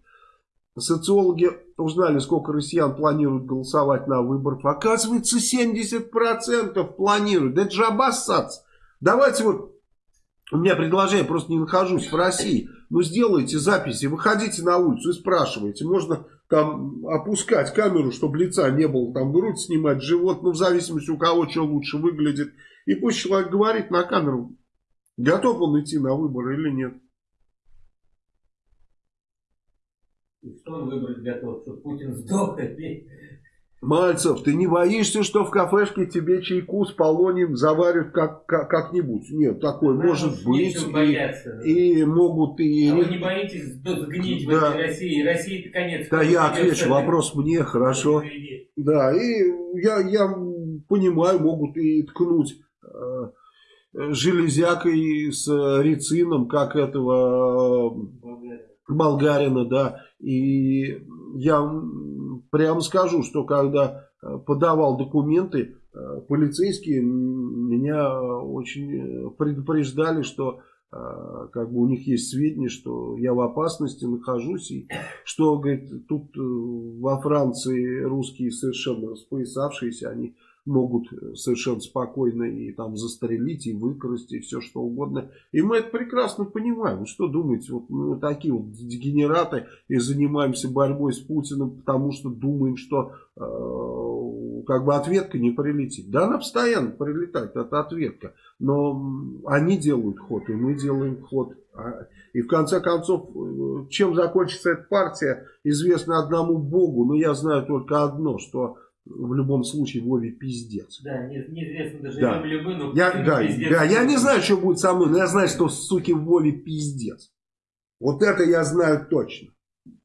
Социологи узнали, сколько россиян планируют голосовать на выборах. Оказывается, 70% планируют. Это же обоссаться. Давайте вот, у меня предложение, просто не нахожусь в России. Ну, сделайте записи, выходите на улицу и спрашивайте. Можно там опускать камеру, чтобы лица не было, там грудь снимать, живот, ну, в зависимости у кого что лучше выглядит. И пусть человек говорит на камеру, готов он идти на выборы или нет. И что он выбрать готов, что Путин сдох или... Мальцев, ты не боишься, что в кафешке тебе чайку с полонием заварят как, как-нибудь? Как Нет, такое да, может быть. И, и могут и... А вы не боитесь сгнить да. в этой России? России-то конец. Да, я отвечу, вопрос мне, хорошо. Да, и я, я понимаю, могут и ткнуть э, железякой с рецином, как этого Болгарина, да. И я прямо скажу, что когда э, подавал документы, э, полицейские меня очень предупреждали, что э, как бы у них есть сведения, что я в опасности нахожусь, и что, говорит, тут во Франции русские совершенно распоясавшиеся, они могут э, совершенно спокойно и там застрелить, и выкрасть, и все что угодно. И мы это прекрасно понимаем. Что думаете, вот мы такие вот дегенераты и занимаемся борьбой с Путиным, потому что думаем, что э, как бы ответка не прилетит. Да, она постоянно прилетает, это ответка. Но они делают ход, и мы делаем ход. А, и в конце концов, э, чем закончится эта партия, известно одному Богу. Но я знаю только одно, что в любом случае Вове пиздец. Да, неизвестно даже да. вы, но я, да, пиздец. Да, я не знаю, что будет со мной, но я знаю, что суки Вове пиздец. Вот это я знаю точно.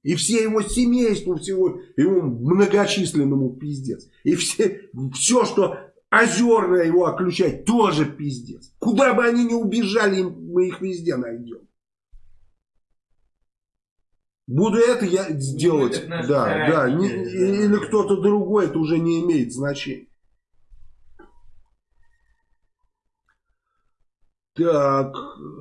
И все его семейству, всего его многочисленному пиздец. И все, все, что озерное его оключать, тоже пиздец. Куда бы они ни убежали, мы их везде найдем. Буду это я делать, ну, да, да, не, или кто-то другой, это уже не имеет значения. Так,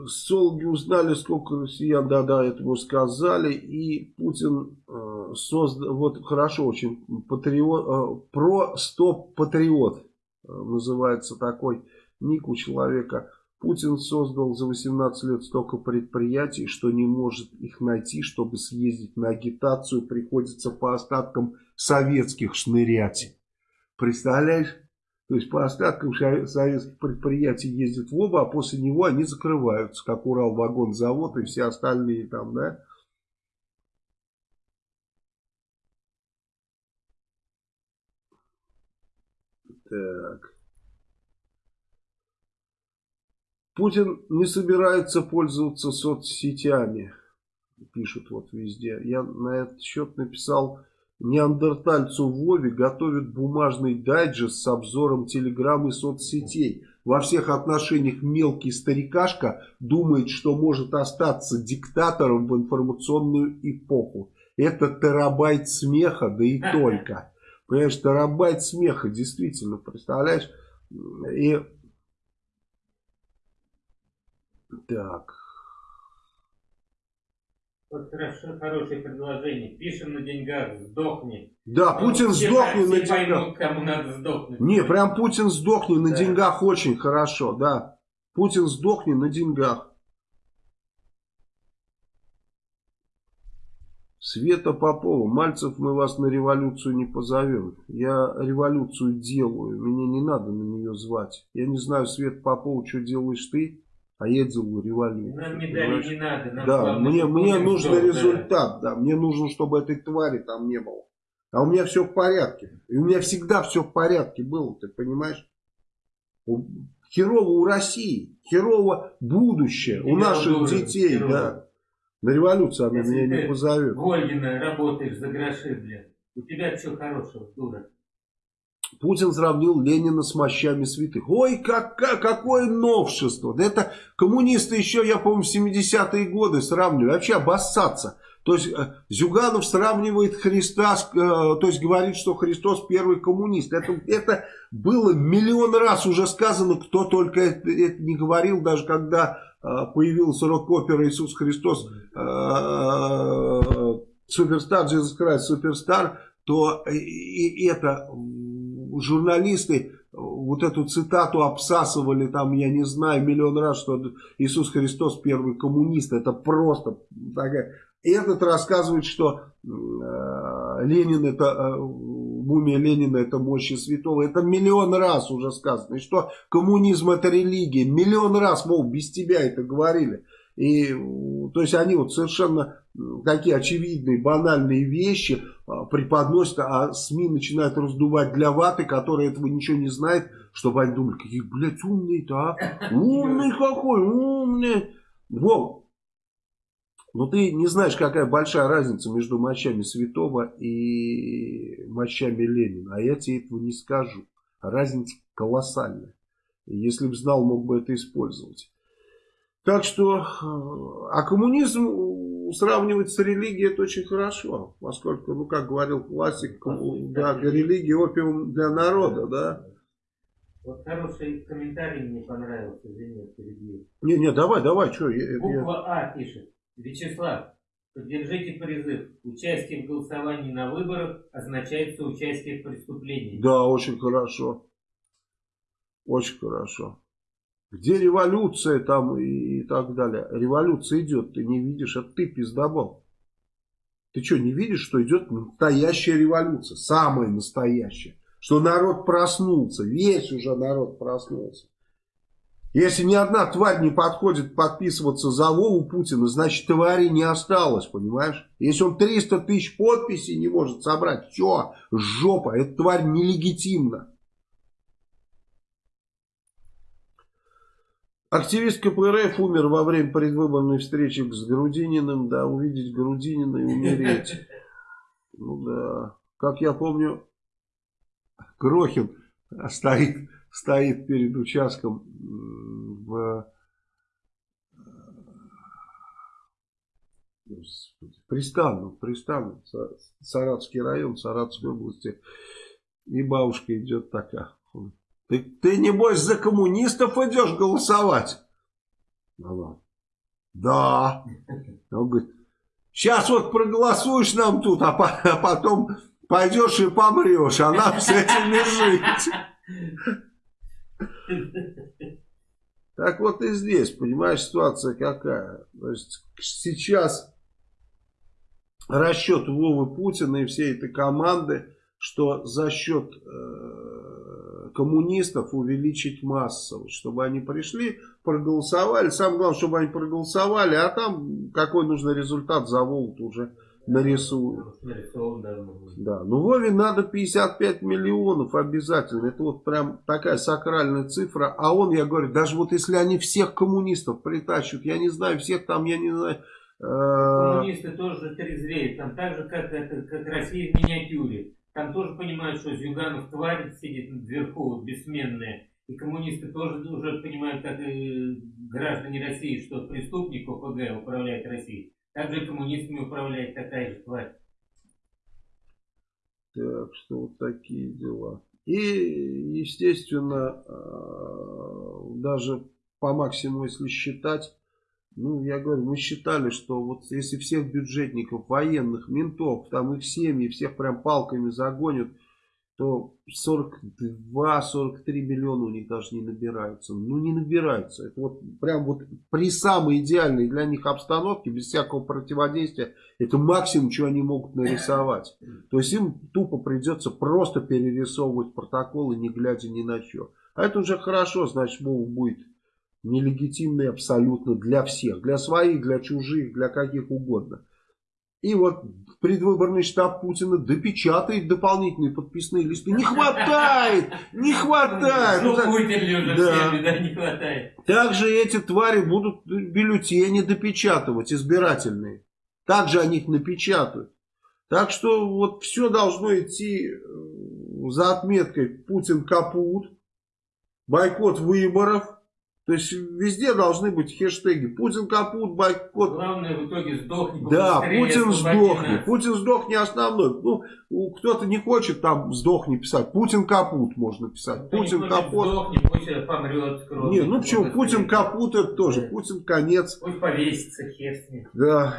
Солги узнали, сколько россиян, да-да, это мы сказали, и Путин э, создал, вот хорошо очень, патриот, э, про стоп патриот э, называется такой ник у человека. Путин создал за 18 лет столько предприятий, что не может их найти, чтобы съездить на агитацию, приходится по остаткам советских шнырять. Представляешь? То есть по остаткам советских предприятий ездят в оба, а после него они закрываются, как Урал-вагонзавод и все остальные там, да? Так. Путин не собирается пользоваться соцсетями, пишут вот везде. Я на этот счет написал, неандертальцу Вове готовят бумажный дайджест с обзором телеграмм и соцсетей. Во всех отношениях мелкий старикашка думает, что может остаться диктатором в информационную эпоху. Это терабайт смеха, да и только. Понимаешь, терабайт смеха, действительно, представляешь? И Так. Вот хорошо, хорошее предложение. Пишем на деньгах, сдохни. Да, Путин все, сдохни все на деньгах. Поймут, кому надо сдохнуть. Не, прям Путин сдохни на да. деньгах очень хорошо, да. Путин сдохни на деньгах. Света Попова, Мальцев, мы вас на революцию не позовем. Я революцию делаю, мне не надо на нее звать. Я не знаю, Света Попова, что делаешь ты, а я делаю революцию. Нам медали не надо. Нам да, мне, мне нужен результат, да. Мне нужно, чтобы этой твари там не было. А у меня все в порядке. И у меня всегда все в порядке было, ты понимаешь? Херово у России, херово будущее у наших дуры, детей, херово. да. На революцию она Если меня не позовет. Вольгина работаешь за гроши, блядь. У тебя что хорошего, дура? Путин сравнил Ленина с мощами святых. Ой, как, как, какое новшество. Да это коммунисты еще, я помню, в 70-е годы сравнивали. Вообще обоссаться. То есть э, Зюганов сравнивает Христа, э, то есть говорит, что Христос первый коммунист. Это, это было миллион раз уже сказано, кто только это, это не говорил, даже когда э, появился рок-опера Иисус Христос, Суперстар, Jesus Christ, Суперстар, то и это журналисты вот эту цитату обсасывали там, я не знаю, миллион раз, что Иисус Христос первый коммунист. Это просто такая этот рассказывает, что э, Ленин это, э, мумия Ленина это мощи святого. Это миллион раз уже сказано. И что коммунизм это религия. Миллион раз, мол, без тебя это говорили. И, то есть они вот совершенно такие очевидные, банальные вещи а, преподносят, а СМИ начинают раздувать для ваты, которые этого ничего не знают, чтобы они думали, какие, блядь, умные-то, а? Умный какой, умный. Вот. Но ты не знаешь, какая большая разница между мощами Святого и мощами Ленина. А я тебе этого не скажу. Разница колоссальная. если бы знал, мог бы это использовать. Так что, э, а коммунизм сравнивать с религией это очень хорошо. Поскольку, ну как говорил классик, да, религия опиум для народа, да. Вот хороший комментарий мне понравился, извини, перебью. Не, не, давай, давай, что. Буква я... А пишет. Вячеслав, поддержите призыв. Участие в голосовании на выборах означает соучастие в преступлении. Да, очень хорошо. Очень хорошо. Где революция там и, так далее? Революция идет, ты не видишь, это ты пиздобол. Ты что, не видишь, что идет настоящая революция? Самая настоящая. Что народ проснулся, весь уже народ проснулся. Если ни одна тварь не подходит подписываться за Вову Путина, значит твари не осталось, понимаешь? Если он 300 тысяч подписей не может собрать, все, жопа, эта тварь нелегитимна. Активист КПРФ умер во время предвыборной встречи с Грудининым. Да, увидеть Грудинина и умереть. Ну да. Как я помню, Крохин стоит стоит перед участком в Пристану, Пристану, Саратовский район, Саратовской области. И бабушка идет такая. Ты, ты небось за коммунистов идешь голосовать? Она, да. Он говорит, сейчас вот проголосуешь нам тут, а, а потом пойдешь и помрешь, а нам с этим жить. Так вот и здесь, понимаешь, ситуация какая. Есть сейчас расчет Вовы Путина и всей этой команды, что за счет э, коммунистов увеличить массовость, чтобы они пришли, проголосовали. Самое главное, чтобы они проголосовали, а там какой нужный результат за Вову уже нарисую. Да, ну Вове надо 55 миллионов обязательно. Это вот прям такая сакральная цифра. А он, я говорю, даже вот если они всех коммунистов притащат, я не знаю, всех там, я не знаю... Э, Коммунисты тоже трезвеют. Там так же, как, как Россия в миниатюре. Там тоже понимают, что Зюганов тварь сидит вверху, бессменная. И коммунисты тоже уже понимают, как и граждане России, что преступник ОПГ управляет Россией. Также коммунистами управляет такая же тварь. Так что вот такие дела. И, естественно, э, даже по максимуму, если считать, Ну, я говорю, мы считали, что вот если всех бюджетников, военных, ментов, там их семьи, всех прям палками загонят, то 42-43 миллиона у них даже не набираются. Ну, не набираются. Это вот прям вот при самой идеальной для них обстановке, без всякого противодействия, это максимум, что они могут нарисовать. То есть им тупо придется просто перерисовывать протоколы, не глядя ни на что. А это уже хорошо, значит, Вова будет нелегитимный абсолютно для всех. Для своих, для чужих, для каких угодно. И вот предвыборный штаб Путина допечатает дополнительные подписные листы. Не хватает! Не хватает! Ну, вытерли уже да. всеми, да, не хватает. Также эти твари будут бюллетени допечатывать, избирательные. Также они их напечатают. Так что вот все должно идти э, за отметкой Путин капут, бойкот выборов, то есть везде должны быть хэштеги. Путин капут, бойкот. Главное в итоге сдохни. Да, Путин сдохни. Путин сдохни основной. Ну, кто-то не хочет там сдохни писать. Путин капут можно писать. Кто Путин капут. Сдохни, пусть помрет. Не, ну почему? Путин капут это тоже. Да. Путин конец. Пусть повесится, хер с ним. Да.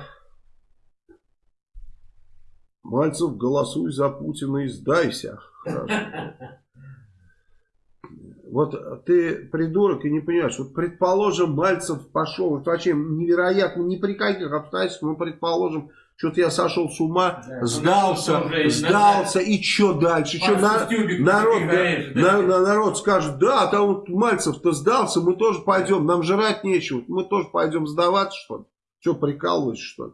Мальцев, голосуй за Путина и сдайся. Хорошо. Вот ты придурок и не понимаешь. Вот предположим, Мальцев пошел, это вообще невероятно, ни при каких обстоятельствах, мы предположим, что-то я сошел с ума, да, сдался, сдался, и что дальше? Что на, народ, да, на, на, народ скажет, да, там вот Мальцев-то сдался, мы тоже пойдем, нам жрать нечего, мы тоже пойдем сдаваться, что ли? Что, прикалываешься, что ли?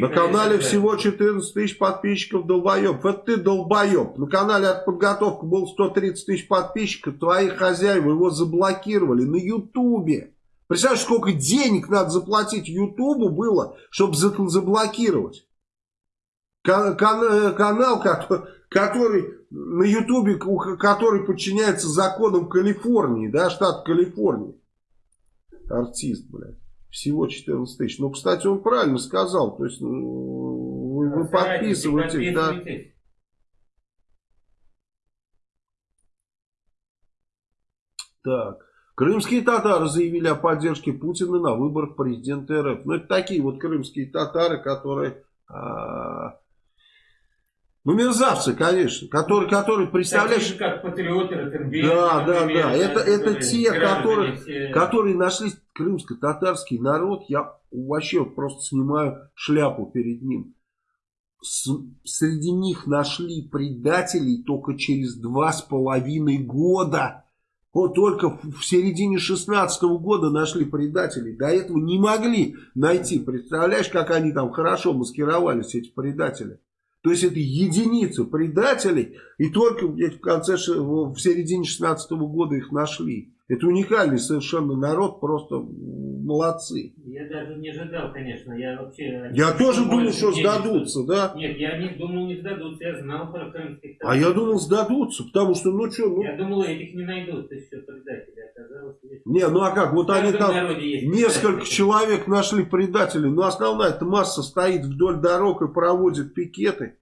На канале всего 14 тысяч подписчиков долбоеб. Это ты долбоеб. На канале от подготовки было 130 тысяч подписчиков. Твои хозяева его заблокировали на ютубе. Представляешь, сколько денег надо заплатить ютубу было, чтобы заблокировать? Кан кан канал, который, который на ютубе, который подчиняется законам Калифорнии, да, штат Калифорния. Артист, блядь. Всего 14 тысяч. Ну, кстати, он правильно сказал. То есть, ну, вы, вы подписываетесь, да. Так. Крымские татары заявили о поддержке Путина на выборах президента РФ. Ну, это такие вот крымские татары, которые... А, ну, мерзавцы, конечно, которые, которые представляешь... Такие как патриоты Ротенберг, Да, да, да. Это, это те, которые, которые нашли крымско-татарский народ. Я вообще просто снимаю шляпу перед ним. С, среди них нашли предателей только через два с половиной года. Вот только в середине 16 -го года нашли предателей. До этого не могли найти. Представляешь, как они там хорошо маскировались, эти предатели. То есть это единицы предателей, и только в конце, в середине 16 -го года их нашли. Это уникальный совершенно народ, просто молодцы. Я даже не ожидал, конечно. Я вообще... Я тоже думал, что сдадутся, да? Нет, я не думал, не сдадутся. Я знал про крымских А я думал, сдадутся, потому что, ну что... Ну... Я думал, этих не найдут, еще предатели. Оказалось, Не, ну а как? Вот они там несколько человек нашли предателей. Но основная эта масса стоит вдоль дорог и проводит пикеты.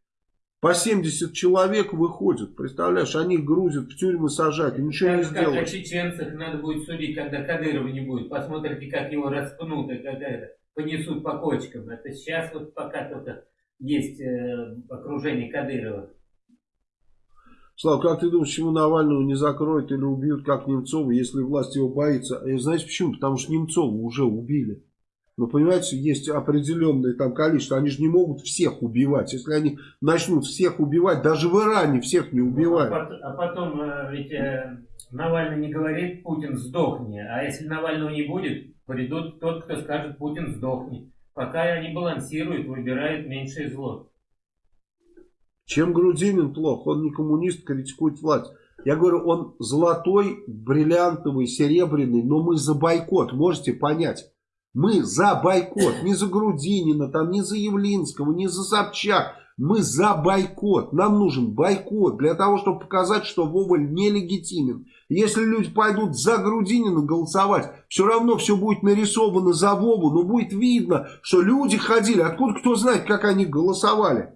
По 70 человек выходят, представляешь, они грузят, в тюрьмы сажать, ничего как, не сделают. Как о чеченцах надо будет судить, когда Кадырова не будет. Посмотрите, как его распнут и как это, понесут по кочкам. Это сейчас вот пока только есть э, окружение Кадырова. Слава, как ты думаешь, почему Навального не закроют или убьют, как Немцова, если власть его боится? И знаете почему? Потому что Немцова уже убили. Но, понимаете, есть определенное там количество. Они же не могут всех убивать. Если они начнут всех убивать, даже в Иране всех не убивают. А, а потом, э, ведь э, Навальный не говорит, Путин сдохни. А если Навального не будет, придут тот, кто скажет, Путин сдохни. Пока они балансируют, выбирают меньшее зло. Чем Грудинин плох? Он не коммунист, критикует власть. Я говорю, он золотой, бриллиантовый, серебряный, но мы за бойкот, можете понять. Мы за бойкот, не за Грудинина, там, не за Явлинского, не за Собчак. Мы за бойкот. Нам нужен бойкот для того, чтобы показать, что Вова нелегитимен. Если люди пойдут за Грудинина голосовать, все равно все будет нарисовано за Вову, но будет видно, что люди ходили. Откуда кто знает, как они голосовали?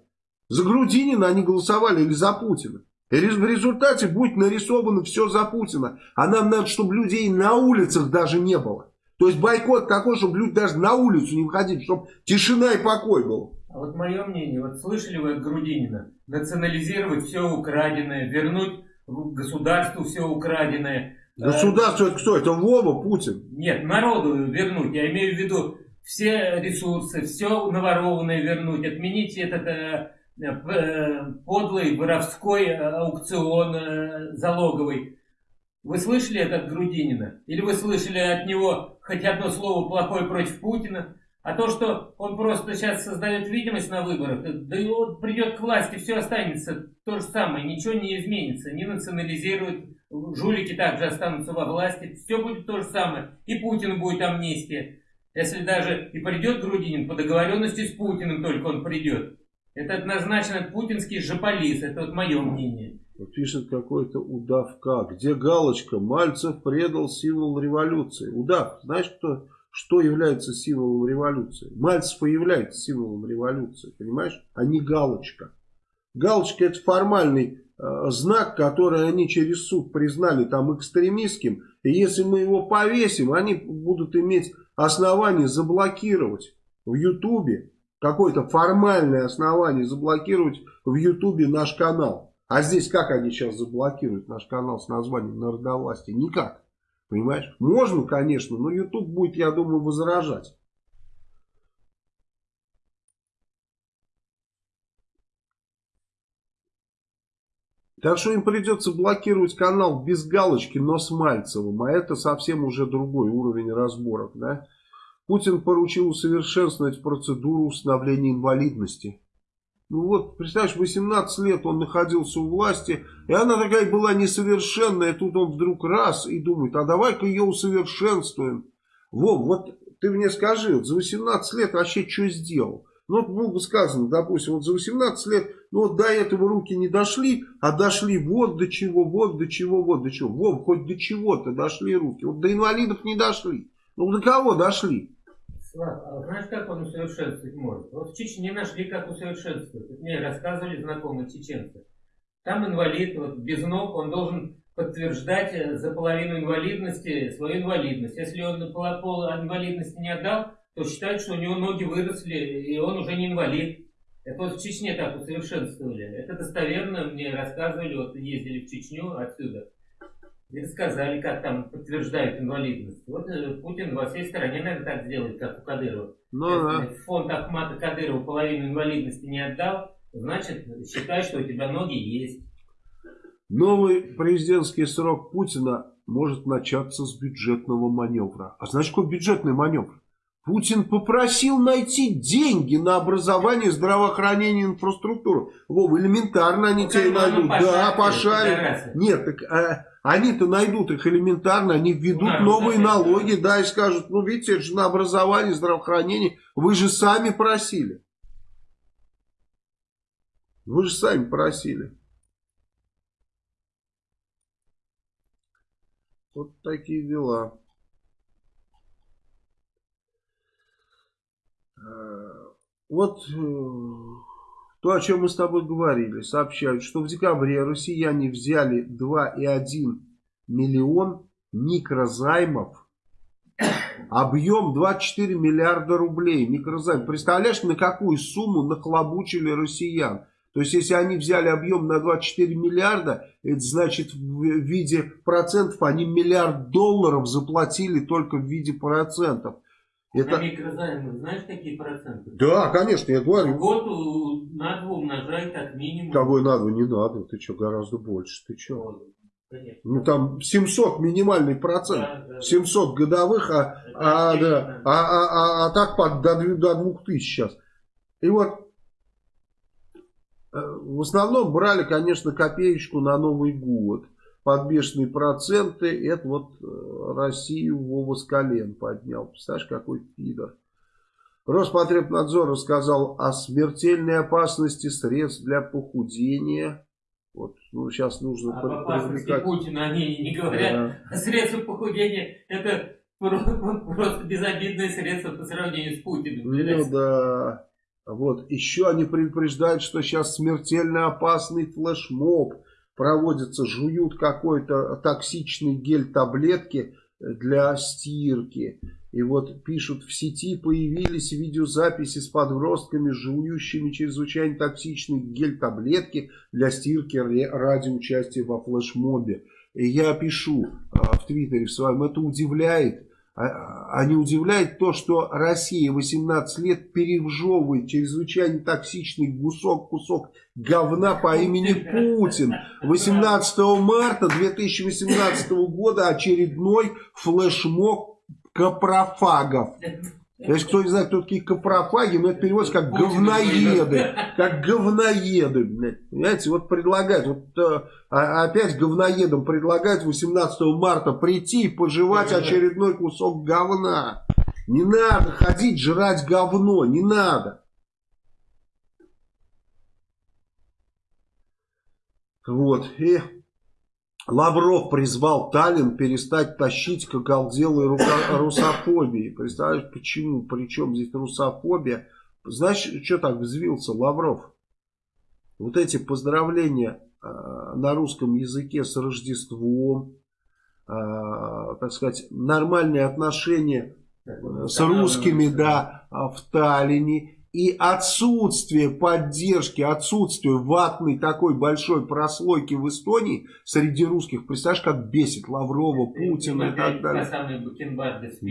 За Грудинина они голосовали или за Путина? И в результате будет нарисовано все за Путина. А нам надо, чтобы людей на улицах даже не было. То есть бойкот такой, чтобы люди даже на улицу не выходили, чтобы тишина и покой был. А вот мое мнение, вот слышали вы от Грудинина? Национализировать все украденное, вернуть государству все украденное. Государство это кто? Это Вова, Путин? Нет, народу вернуть. Я имею в виду все ресурсы, все наворованное вернуть, отменить этот э, э, подлый воровской аукцион э, залоговый. Вы слышали это от Грудинина? Или вы слышали от него хоть одно слово плохое против Путина? А то, что он просто сейчас создает видимость на выборах, да и он придет к власти, все останется то же самое, ничего не изменится, не национализируют, жулики также останутся во власти, все будет то же самое, и Путин будет амнистия. Если даже и придет Грудинин, по договоренности с Путиным только он придет. Это однозначно путинский жополис, это вот мое мнение. Пишет какой-то удавка. Где галочка? Мальцев предал символ революции. Удав, знаешь, кто, что является символом революции? Мальцев и является символом революции, понимаешь? А не галочка. Галочка это формальный э, знак, который они через суд признали там экстремистским. И если мы его повесим, они будут иметь основание заблокировать в Ютубе. Какое-то формальное основание заблокировать в Ютубе наш канал. А здесь как они сейчас заблокируют наш канал с названием Народовластия? Никак. Понимаешь? Можно, конечно, но YouTube будет, я думаю, возражать. Так что им придется блокировать канал без галочки, но с Мальцевым. А это совсем уже другой уровень разборок. Да? Путин поручил усовершенствовать процедуру установления инвалидности. Ну вот, представляешь, 18 лет он находился у власти, и она такая была несовершенная, тут он вдруг раз и думает, а давай-ка ее усовершенствуем. Вов, вот ты мне скажи, вот за 18 лет вообще что сделал? Ну, вот было бы сказано, допустим, вот за 18 лет, ну вот до этого руки не дошли, а дошли вот до чего, вот до чего, вот до чего. Вов, хоть до чего-то дошли руки, вот до инвалидов не дошли. Ну, до кого дошли? Слав, а знаешь, как он усовершенствовать может? Вот в Чечне нашли, как усовершенствовать. Мне рассказывали знакомые чеченцы. Там инвалид, вот без ног, он должен подтверждать э, за половину инвалидности свою инвалидность. Если он пол инвалидности не отдал, то считают, что у него ноги выросли, и он уже не инвалид. Это вот в Чечне так усовершенствовали. Это достоверно мне рассказывали, вот ездили в Чечню отсюда. И рассказали, как там подтверждают инвалидность. Вот э, Путин во всей стране, наверное, так сделает, как у Кадырова. Ну, да. фонд Ахмата Кадырова половину инвалидности не отдал, значит, считай, что у тебя ноги есть. Новый президентский срок Путина может начаться с бюджетного маневра. А знаешь, какой бюджетный маневр? Путин попросил найти деньги на образование, здравоохранение, инфраструктуру. Вова, элементарно они ну, тебе найдут. Да, пошарят. Нет, так а, они-то найдут их элементарно, они введут ну, новые налоги, да, и скажут, ну, видите, это же на образование, здравоохранение, вы же сами просили. Вы же сами просили. Вот такие дела. Э, вот э, то, о чем мы с тобой говорили, сообщают, что в декабре россияне взяли 2,1 миллион микрозаймов. Объем 24 миллиарда рублей микрозайм. Представляешь, на какую сумму нахлобучили россиян? То есть, если они взяли объем на 24 миллиарда, это значит в виде процентов они миллиард долларов заплатили только в виде процентов. Это... На микрозаймы знаешь какие проценты? Да, конечно, я говорю. В год на два умножай как минимум. Тобой на два не надо, ты что, гораздо больше, ты что? Конечно. Ну там 700 минимальный процент, да, да, 700 годовых, а, а, да, а, а, а, а так под, до, до 2000 сейчас. И вот э, в основном брали, конечно, копеечку на Новый год под бешеные проценты. Это вот э, Россию Вова с колен поднял. Представляешь, какой пидор. Роспотребнадзор рассказал о смертельной опасности средств для похудения. Вот, ну, сейчас нужно... Об опасности Путина они не говорят. Да. А средства похудения это просто безобидное средство по сравнению с Путиным. Ну да. Вот. Еще они предупреждают, что сейчас смертельно опасный флешмоб проводится, жуют какой-то токсичный гель таблетки для стирки. И вот пишут, в сети появились видеозаписи с подростками, жующими чрезвычайно токсичные гель-таблетки для стирки ради участия во флешмобе. И я пишу а, в Твиттере в своем, это удивляет. А, а не удивляет то, что Россия 18 лет перевжевывает чрезвычайно токсичный кусок, кусок говна по имени Путин. 18 марта 2018 года очередной флешмоб капрофагов. Если кто не знает, кто такие капрофаги, но это переводится как говноеды. Как говноеды. Понимаете, вот предлагают, вот э, а, опять говноедам предлагают 18 марта прийти и пожевать очередной кусок говна. Не надо ходить жрать говно, не надо. Вот, и Лавров призвал Таллин перестать тащить к оголделой русофобии. Представляешь, почему? Причем здесь русофобия? Знаешь, что так взвился Лавров? Вот эти поздравления э, на русском языке с Рождеством, э, так сказать, нормальные отношения э, с русскими, да, в Таллине и отсутствие поддержки, отсутствие ватной такой большой прослойки в Эстонии среди русских, представляешь, как бесит Лаврова, Путина и так далее.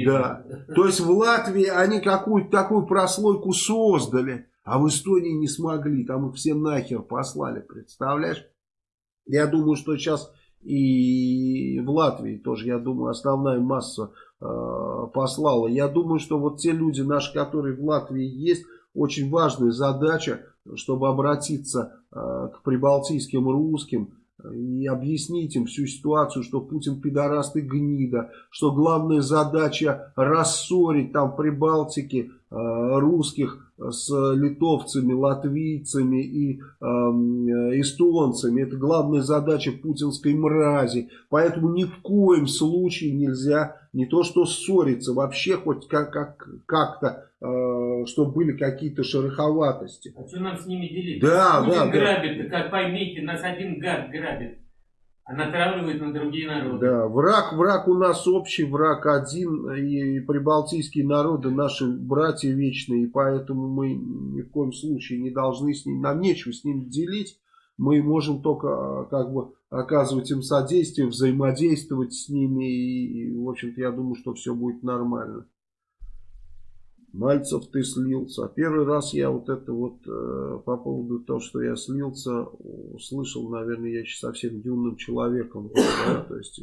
Да. То есть в Латвии они какую-то такую прослойку создали, а в Эстонии не смогли, там их все нахер послали, представляешь? Я думаю, что сейчас и в Латвии тоже, я думаю, основная масса э, послала. Я думаю, что вот те люди наши, которые в Латвии есть, очень важная задача, чтобы обратиться э, к прибалтийским русским и объяснить им всю ситуацию, что Путин пидораст и гнида, что главная задача рассорить там в Прибалтике э, русских с литовцами, латвийцами и э, эстонцами. Это главная задача путинской мрази. Поэтому ни в коем случае нельзя не то что ссориться, вообще хоть как-то, как, как э, чтобы были какие-то шероховатости. А что нам с ними делить? Да, Путин да, грабит, да. как поймите, нас один гад грабит а натравливает на другие народы. Да, враг, враг у нас общий, враг один, и прибалтийские народы наши братья вечные, и поэтому мы ни в коем случае не должны с ним, нам нечего с ним делить, мы можем только как бы оказывать им содействие, взаимодействовать с ними, и, в общем-то, я думаю, что все будет нормально. Мальцев, ты слился. Первый раз я вот это вот э, по поводу того, что я слился, услышал, наверное, я еще совсем юным человеком. Да, то есть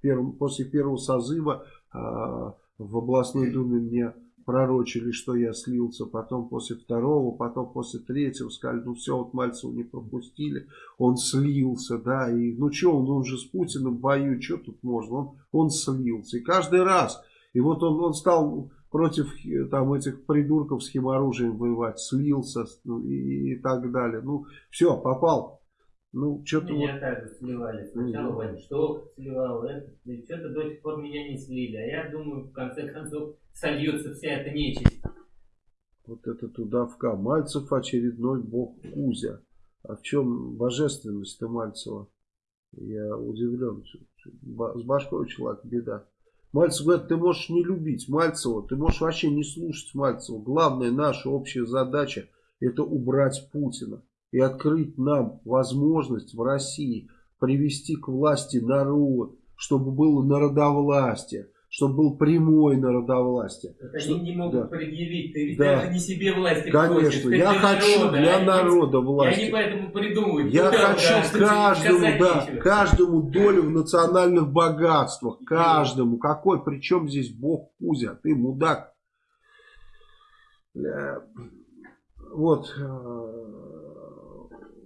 первым, после первого созыва э, в областной думе мне пророчили, что я слился, потом после второго, потом после третьего сказали, ну все, вот Мальцева не пропустили, он слился, да, и ну что, он, он же с Путиным воюет, что тут можно, он, он слился, и каждый раз, и вот он, он стал против э, там этих придурков с химоружием воевать, слился ну, и, и так далее. Ну, все, попал. Ну, что-то Меня вот... также сливали. Сначала Ваншток сливал, это, что-то до сих пор меня не слили. А я думаю, в конце концов, сольется вся эта нечисть. Вот это тудавка. Мальцев очередной бог Кузя. А в чем божественность-то Мальцева? Я удивлен. С башкой у человека беда. Мальцев говорит, ты можешь не любить Мальцева, ты можешь вообще не слушать Мальцева. Главная наша общая задача это убрать Путина и открыть нам возможность в России привести к власти народ, чтобы было народовластие чтобы был прямой народовластие. Так что, они не могут да. предъявить, ты ведь да. даже не себе власти Конечно, хочешь, я хочу народа, для народа власти. Я не поэтому придумываю. Я Куда, хочу да, каждому, да, каждому долю в национальных богатствах, каждому. Какой, причем здесь Бог Кузя, ты мудак. Вот, э,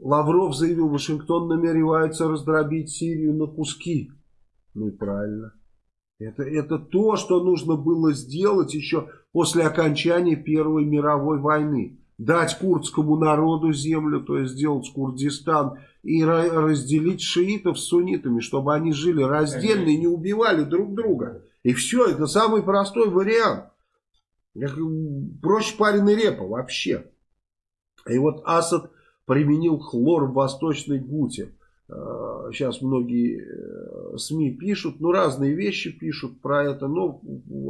Лавров заявил, Вашингтон намеревается раздробить Сирию на куски. Ну и правильно. Это, это то, что нужно было сделать еще после окончания Первой мировой войны. Дать курдскому народу землю, то есть сделать Курдистан и разделить шиитов с суннитами, чтобы они жили раздельно и не убивали друг друга. И все, это самый простой вариант. Проще пареной репа вообще. И вот Асад применил хлор в Восточной Гуте. сейчас многие СМИ пишут, ну разные вещи пишут про это, но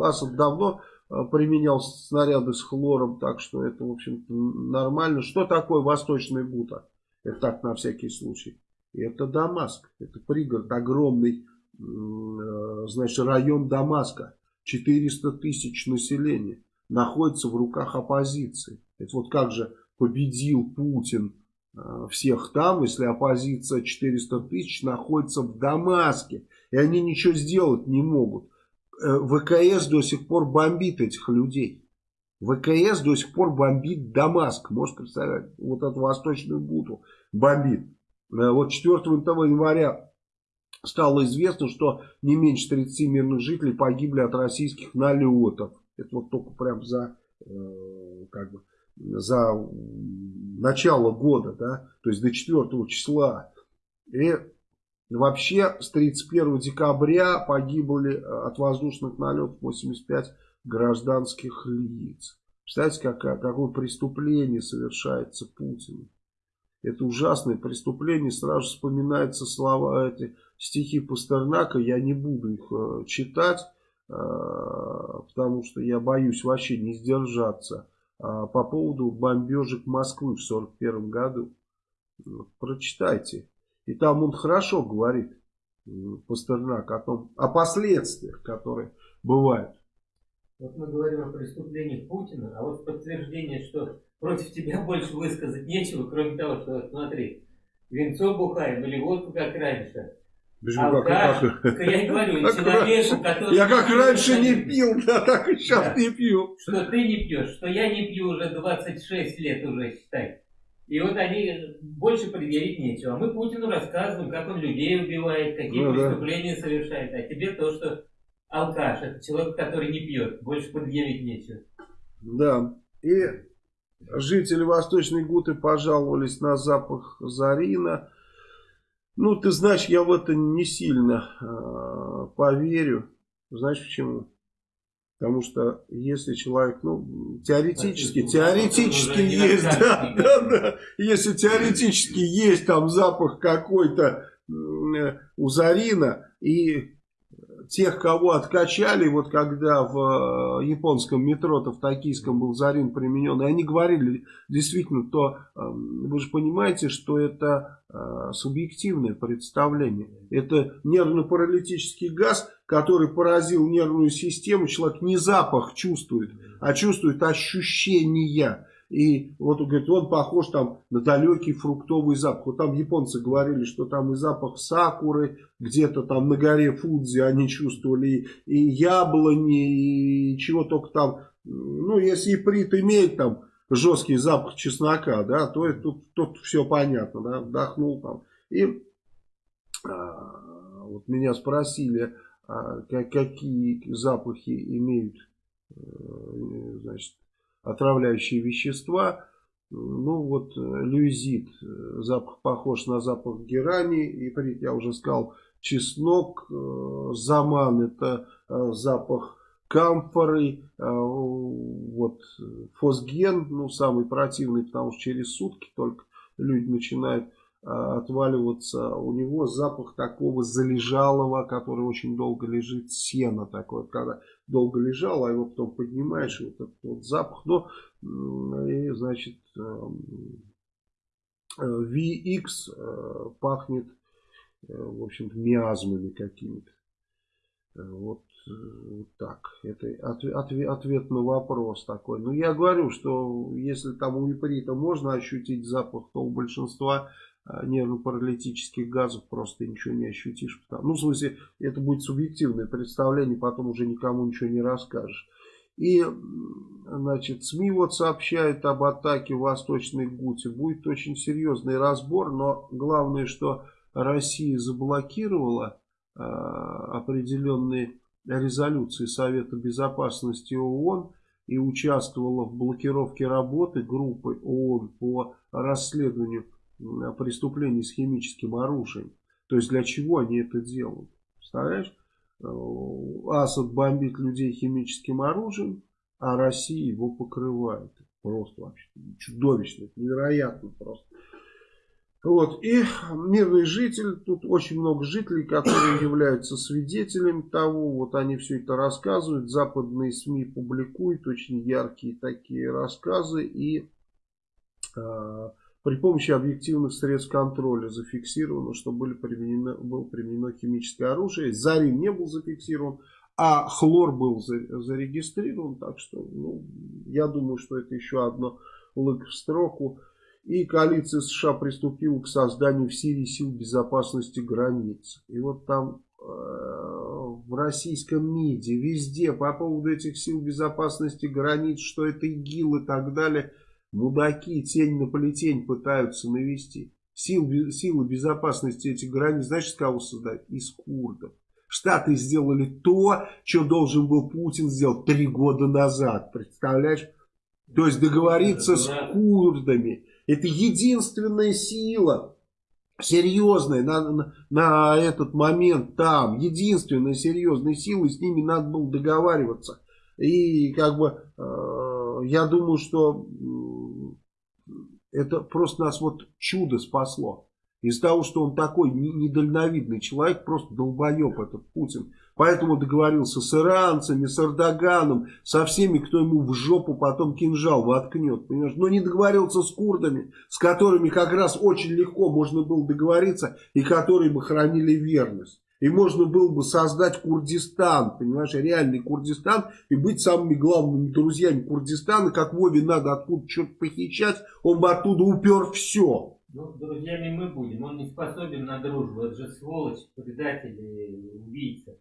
Асад давно применял снаряды с хлором, так что это, в общем-то, нормально. Что такое Восточная Гута? Это так, на всякий случай. Это Дамаск, это пригород, огромный, значит, район Дамаска. 400 тысяч населения находится в руках оппозиции. Это вот как же победил Путин э, всех там, если оппозиция 400 тысяч находится в Дамаске. И они ничего сделать не могут. Э, ВКС до сих пор бомбит этих людей. ВКС до сих пор бомбит Дамаск. Можете представить, вот эту восточную буту бомбит. Э, вот 4 января стало известно, что не меньше 30 мирных жителей погибли от российских налетов. Это вот только прям за, э, как бы, за начало года, да, то есть до 4 числа. И вообще с 31 декабря погибли э, от воздушных налетов 85 гражданских лиц. Представляете, какое, какое преступление совершается Путиным. Это ужасное преступление. Сразу вспоминаются слова, эти стихи Пастернака. Я не буду их э, читать, э, потому что я боюсь вообще не сдержаться. А по поводу бомбежек Москвы в 1941 году. Прочитайте. И там он хорошо говорит, Пастернак, о том, о последствиях, которые бывают. Вот мы говорим о преступлениях Путина, а вот подтверждение, что против тебя больше высказать нечего, кроме того, что, смотри, винцо бухаем или водку, как раньше. Почему, Алкаш, как, как, я и говорю, как человеку, который... Я как раньше не пил, да, так и сейчас да. не пью. Что ты не пьешь, что я не пью уже 26 лет уже, считай. И вот они больше предъявить нечего. А мы Путину рассказываем, как он людей убивает, какие ну, преступления да. совершает. А тебе то, что алкаш, это человек, который не пьет. Больше предъявить нечего. Да. И жители Восточной Гуты пожаловались на запах зарина. Ну, ты знаешь, я в это не сильно э, поверю. Знаешь почему? Потому что если человек, ну, теоретически, а, теоретически есть, да, да, да, если теоретически есть там запах какой-то э, у Зарина, и тех, кого откачали, вот когда в э, японском метро-то в токийском был Зарин применен, и они говорили действительно, то эм, вы же понимаете, что это э, субъективное представление. Это нервно-паралитический газ, который поразил нервную систему, человек не запах чувствует, а чувствует ощущения. И вот он говорит, он похож там на далекий фруктовый запах. Вот там японцы говорили, что там и запах сакуры, где-то там на горе Фудзи они чувствовали, и, яблони, и чего только там. Ну, если иприт имеет там жесткий запах чеснока, да, то тут, тут все понятно, да, вдохнул там. И а, вот меня спросили, а, какие запахи имеют, э, значит, отравляющие вещества. Ну вот э, люизит, э, запах похож на запах герани, иприт, я уже сказал, чеснок, э, заман это запах камфоры, вот фосген, ну самый противный, потому что через сутки только люди начинают отваливаться. У него запах такого залежалого, который очень долго лежит, сена такое, когда долго лежал, а его потом поднимаешь, вот этот вот запах. Но, и, значит, эм, VX э, пахнет, э, в общем-то, миазмами какими-то. Вот, вот так. Это ответ, ответ, ответ на вопрос такой. Но я говорю, что если там у иприта можно ощутить запах, то у большинства нервно-паралитических газов просто ничего не ощутишь. Ну, в смысле, это будет субъективное представление, потом уже никому ничего не расскажешь. И, значит, СМИ вот сообщают об атаке в Восточной Гуте. Будет очень серьезный разбор, но главное, что Россия заблокировала э, определенные резолюции Совета Безопасности ООН и участвовала в блокировке работы группы ООН по расследованию преступлений с химическим оружием. То есть для чего они это делают? Представляешь? Э, Асад бомбит людей химическим оружием, а Россия его покрывает. Просто вообще чудовищно, невероятно просто. Вот, и мирный житель, тут очень много жителей, которые являются свидетелями того, вот они все это рассказывают, западные СМИ публикуют очень яркие такие рассказы, и э, при помощи объективных средств контроля зафиксировано, что были применено, было применено химическое оружие, Зарин не был зафиксирован, а хлор был зарегистрирован, так что ну, я думаю, что это еще одно лык в строку. И коалиция США приступила к созданию в Сирии сил безопасности границ. И вот там э, в российском МИДе, везде по поводу этих сил безопасности границ, что это ИГИЛ и так далее, мудаки тень на плетень пытаются навести. Сил, силы безопасности этих границ, знаешь, с кого создать? Из курдов. Штаты сделали то, что должен был Путин сделать три года назад. Представляешь? То есть договориться с курдами. Это единственная сила серьезная на, на, на этот момент там. Единственная серьезная сила, и с ними надо было договариваться. И как бы э, я думаю, что это просто нас вот чудо спасло. Из-за того, что он такой недальновидный человек, просто долбоеб этот Путин. Поэтому договорился с иранцами, с Эрдоганом, со всеми, кто ему в жопу потом кинжал воткнет. Понимаешь? Но не договорился с курдами, с которыми как раз очень легко можно было договориться и которые бы хранили верность. И можно было бы создать Курдистан, понимаешь, реальный Курдистан, и быть самыми главными друзьями Курдистана, как Вове надо откуда что-то похищать, он бы оттуда упер все. Ну, друзьями мы будем, он не способен на дружбу, это же сволочь, предатель, убийца.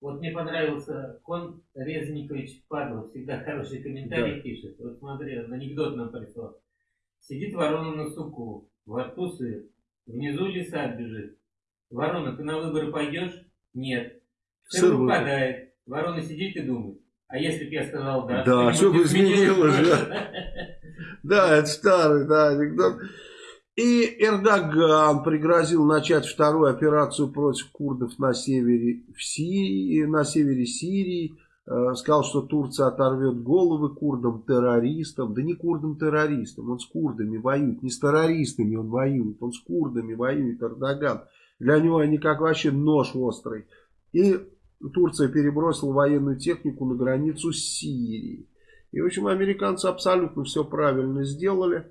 Вот мне понравился Кон Резникович Падлов, всегда хороший комментарий да. пишет. Вот смотри, анекдот нам прислал. Сидит ворона на суку, во рту сыр, внизу лиса бежит. Ворона, ты на выборы пойдешь? Нет. Сыр выпадает. Ворона сидит и думает. А если бы я сказал да? Да, что бы изменилось, да. Да, это старый, да, анекдот. И Эрдоган пригрозил начать вторую операцию против курдов на севере, в Сирии, на севере Сирии. Э, сказал, что Турция оторвет головы курдам-террористам. Да не курдам-террористам, он с курдами воюет. Не с террористами он воюет, он с курдами воюет Эрдоган. Для него они как вообще нож острый. И Турция перебросила военную технику на границу с Сирией. И, в общем, американцы абсолютно все правильно сделали.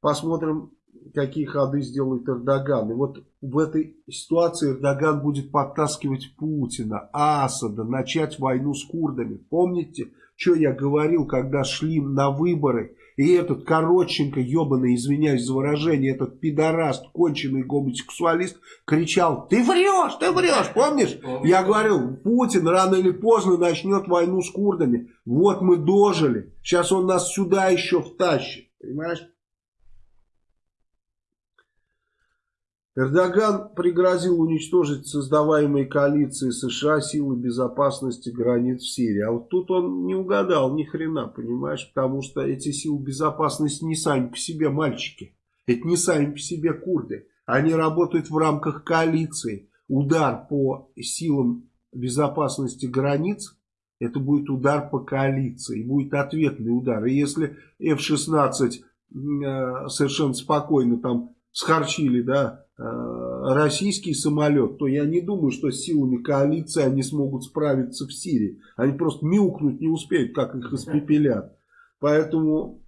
Посмотрим, какие ходы сделает Эрдоган. И вот в этой ситуации Эрдоган будет подтаскивать Путина, Асада, начать войну с курдами. Помните, что я говорил, когда шли на выборы, и этот Коротченко, ебаный, извиняюсь за выражение, этот пидораст, конченый гомосексуалист, кричал, ты врешь, ты врешь, помнишь? Я говорил, Путин рано или поздно начнет войну с курдами. Вот мы дожили, сейчас он нас сюда еще втащит, понимаешь? Эрдоган пригрозил уничтожить создаваемые коалиции США силы безопасности границ в Сирии. А вот тут он не угадал ни хрена, понимаешь, потому что эти силы безопасности не сами по себе мальчики. Это не сами по себе курды. Они работают в рамках коалиции. Удар по силам безопасности границ, это будет удар по коалиции. Будет ответный удар. И если F-16 э, совершенно спокойно там схарчили, да, Э, российский самолет, то я не думаю, что с силами коалиции они смогут справиться в Сирии. Они просто мяукнуть не успеют, как их испепелят. Поэтому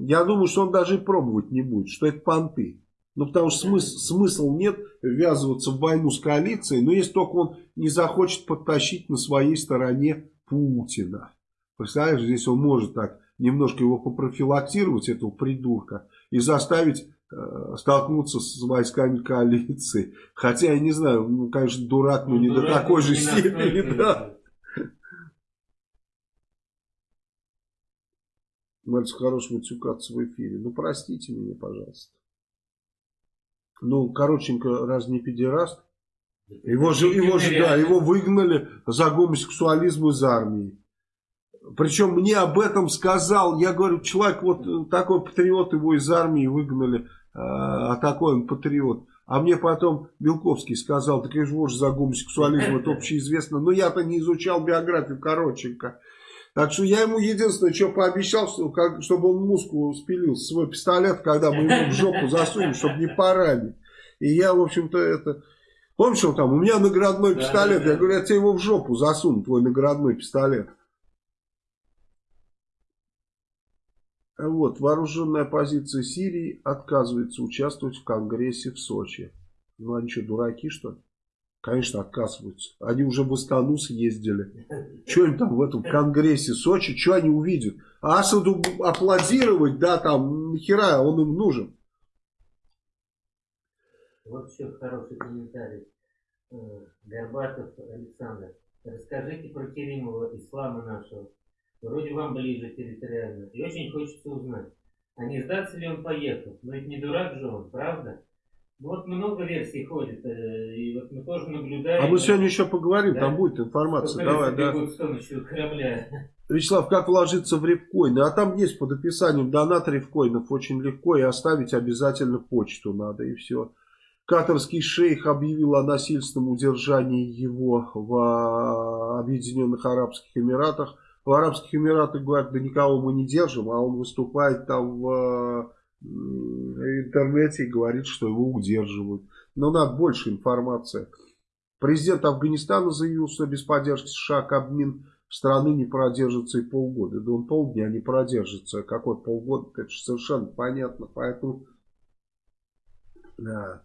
я думаю, что он даже и пробовать не будет, что это понты. Ну, потому что смысл, смысл нет ввязываться в войну с коалицией, но если только он не захочет подтащить на своей стороне Путина. Представляешь, здесь он может так немножко его попрофилактировать, этого придурка, и заставить Э, столкнуться с войсками коалиции. Хотя, я не знаю, ну, конечно, дурак, но ну, не до такой же степени, да. Мальчик хорош матюкаться в эфире. Ну, простите меня, пожалуйста. Ну, Короченко раз не педераст? Его же, его же, да, его выгнали за гомосексуализм из армии. Причем мне об этом сказал, я говорю, человек вот такой патриот, его из армии выгнали а такой он патриот. А мне потом Белковский сказал, так я же за гомосексуализм, это общеизвестно. Но я-то не изучал биографию Короченко. Так что я ему единственное, что пообещал, что, как, чтобы он муску спилил свой пистолет, когда мы ему в жопу засунем, чтобы не поранить. И я, в общем-то, это... Помнишь, он там, у меня наградной пистолет. Я говорю, я тебе его в жопу засуну, твой наградной пистолет. Вот, вооруженная оппозиция Сирии отказывается участвовать в Конгрессе в Сочи. Ну, они что, дураки, что ли? Конечно, отказываются. Они уже в Астану съездили. Что им там в этом Конгрессе Сочи, что они увидят? А Асаду аплодировать, да, там, нахера он им нужен? Вот еще хороший комментарий. Э, Горбатов Александр. Расскажите про Керимова, ислама нашего. Вроде вам ближе территориально. И очень хочется узнать, а не сдаться ли он поехал? Но ведь не дурак же он, правда? Вот много версий ходит, э, и вот мы тоже наблюдаем. А мы сегодня еще поговорим, да? там будет информация. Давай, да. корабля. Вячеслав, как вложиться в репкоины? А там есть под описанием донат репкоинов очень легко, и оставить обязательно почту надо, и все. Катарский шейх объявил о насильственном удержании его в Объединенных Арабских Эмиратах. В Арабских Эмиратах говорят, да никого мы не держим, а он выступает там в интернете и говорит, что его удерживают. Но надо больше информации. Президент Афганистана заявил, что без поддержки США Кабмин страны не продержится и полгода. Да он полдня не продержится. Какой полгода, это же совершенно понятно. Поэтому, да,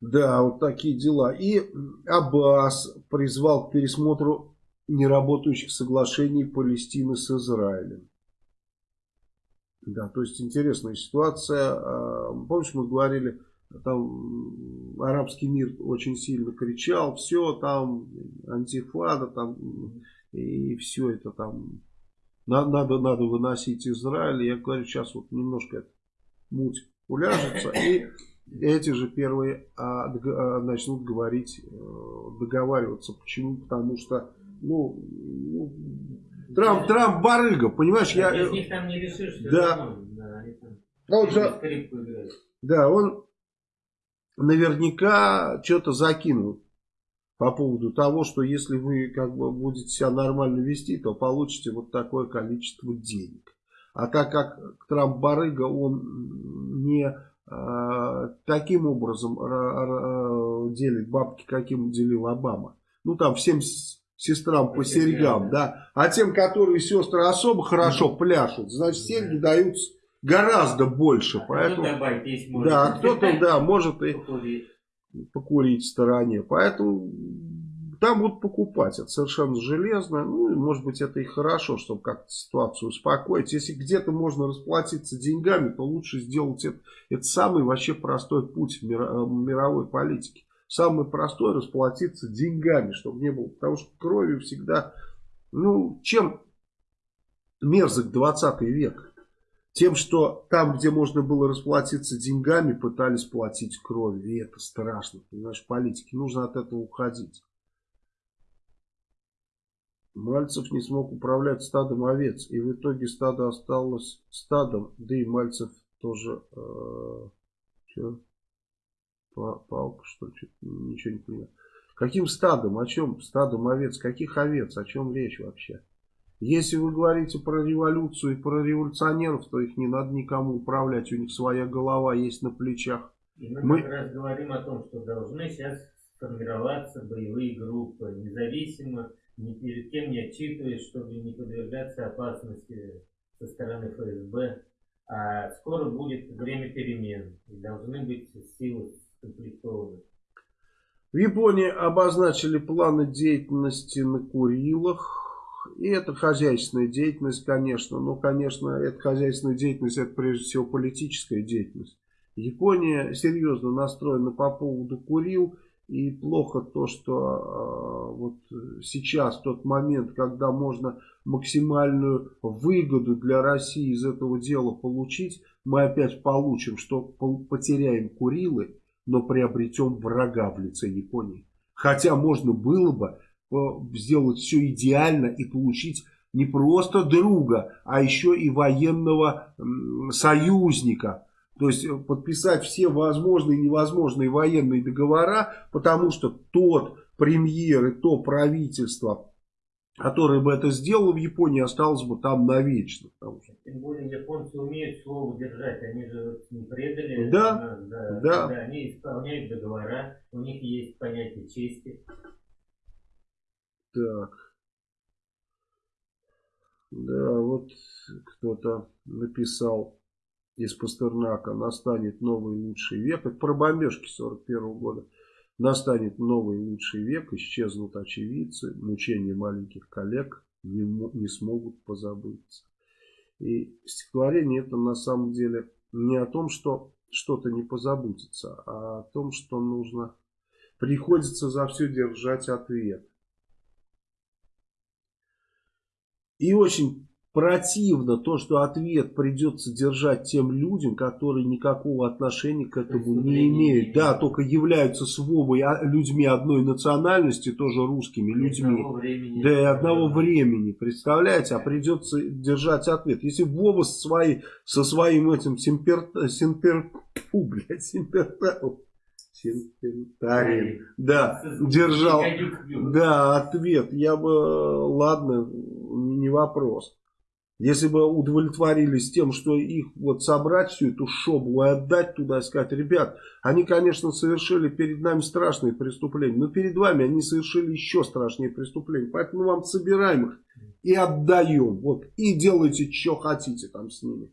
да, вот такие дела. И Аббас призвал к пересмотру неработающих соглашений Палестины с Израилем. Да, то есть интересная ситуация. А, помнишь, мы говорили, там арабский мир очень сильно кричал, все там, антифада там, и все это там, надо, надо выносить Израиль. Я говорю, сейчас вот немножко это муть уляжется, и эти же первые а, а, начнут говорить, э, договариваться. Почему? Потому что, ну, ну Трамп, Трамп барыга, понимаешь? Да, я, них там не решишь, да. да, да, он же, да, он наверняка что-то закинул по поводу того, что если вы как бы будете себя нормально вести, то получите вот такое количество денег. А так как Трамп барыга, он не э, таким образом э, делит бабки, каким делил Обама. Ну там всем сестрам по серьгам, да. А тем, которые сестры особо хорошо пляшут, значит, серьги даются гораздо больше. А поэтому, да, кто-то, да, может и покурить. покурить в стороне. Поэтому там будут покупать. Это совершенно железно. Ну, и, может быть, это и хорошо, чтобы как-то ситуацию успокоить. Если где-то можно расплатиться деньгами, то лучше сделать это. Это самый вообще простой путь в мировой политике. Самое простое расплатиться деньгами, чтобы не было. Потому что кровью всегда... Ну, чем мерзок 20 век? Тем, что там, где можно было расплатиться деньгами, пытались платить кровью. И это страшно, понимаешь, политики. Нужно от этого уходить. Мальцев не смог управлять стадом овец. И в итоге стадо осталось стадом. Да и Мальцев тоже... Э? Палка, что ли? Ничего не понимаю. Каким стадом? О чем? Стадом овец? Каких овец? О чем речь вообще? Если вы говорите про революцию и про революционеров, то их не надо никому управлять. У них своя голова есть на плечах. И мы, мы... как раз говорим о том, что должны сейчас сформироваться боевые группы, независимо, ни перед кем не отчитываясь, чтобы не подвергаться опасности со стороны ФСБ. А скоро будет время перемен. И должны быть силы в Японии обозначили планы деятельности на Курилах. И это хозяйственная деятельность, конечно. Но, конечно, эта хозяйственная деятельность, это прежде всего политическая деятельность. Япония серьезно настроена по поводу Курил. И плохо то, что э, вот сейчас тот момент, когда можно максимальную выгоду для России из этого дела получить, мы опять получим, что потеряем Курилы но приобретем врага в лице Японии. Хотя можно было бы э, сделать все идеально и получить не просто друга, а еще и военного союзника. То есть э, подписать все возможные и невозможные военные договора, потому что тот премьер и то правительство, который бы это сделал в Японии, осталось бы там навечно. Тем более японцы умеют слово держать, они же не предали. Да, нас, да, да. да. Они исполняют договора, у них есть понятие чести. Так. Да, вот кто-то написал из Пастернака, настанет новый лучший век. Это про бомбежки 41 -го года. Настанет новый лучший век, исчезнут очевидцы, мучения маленьких коллег не, не смогут позабыться. И стихотворение это на самом деле не о том, что что-то не позабудется, а о том, что нужно, приходится за все держать ответ. И очень противно то, что ответ придется держать тем людям, которые никакого отношения к этому не имеют. Да, только являются с Вовой а, людьми одной национальности, тоже русскими людьми. Времени, да, и одного времени, представляете, а придется держать ответ. Если Вова со, своей, со своим этим симпер, симпер, фу, блядь, симпертаром, Симпертарин. Да, держал. Да, ответ. Я бы, ладно, не вопрос. Если бы удовлетворились тем, что их вот собрать всю эту шобу и отдать туда и сказать, ребят, они, конечно, совершили перед нами страшные преступления, но перед вами они совершили еще страшнее преступления. Поэтому вам собираем их и отдаем. Вот, и делайте, что хотите там с ними.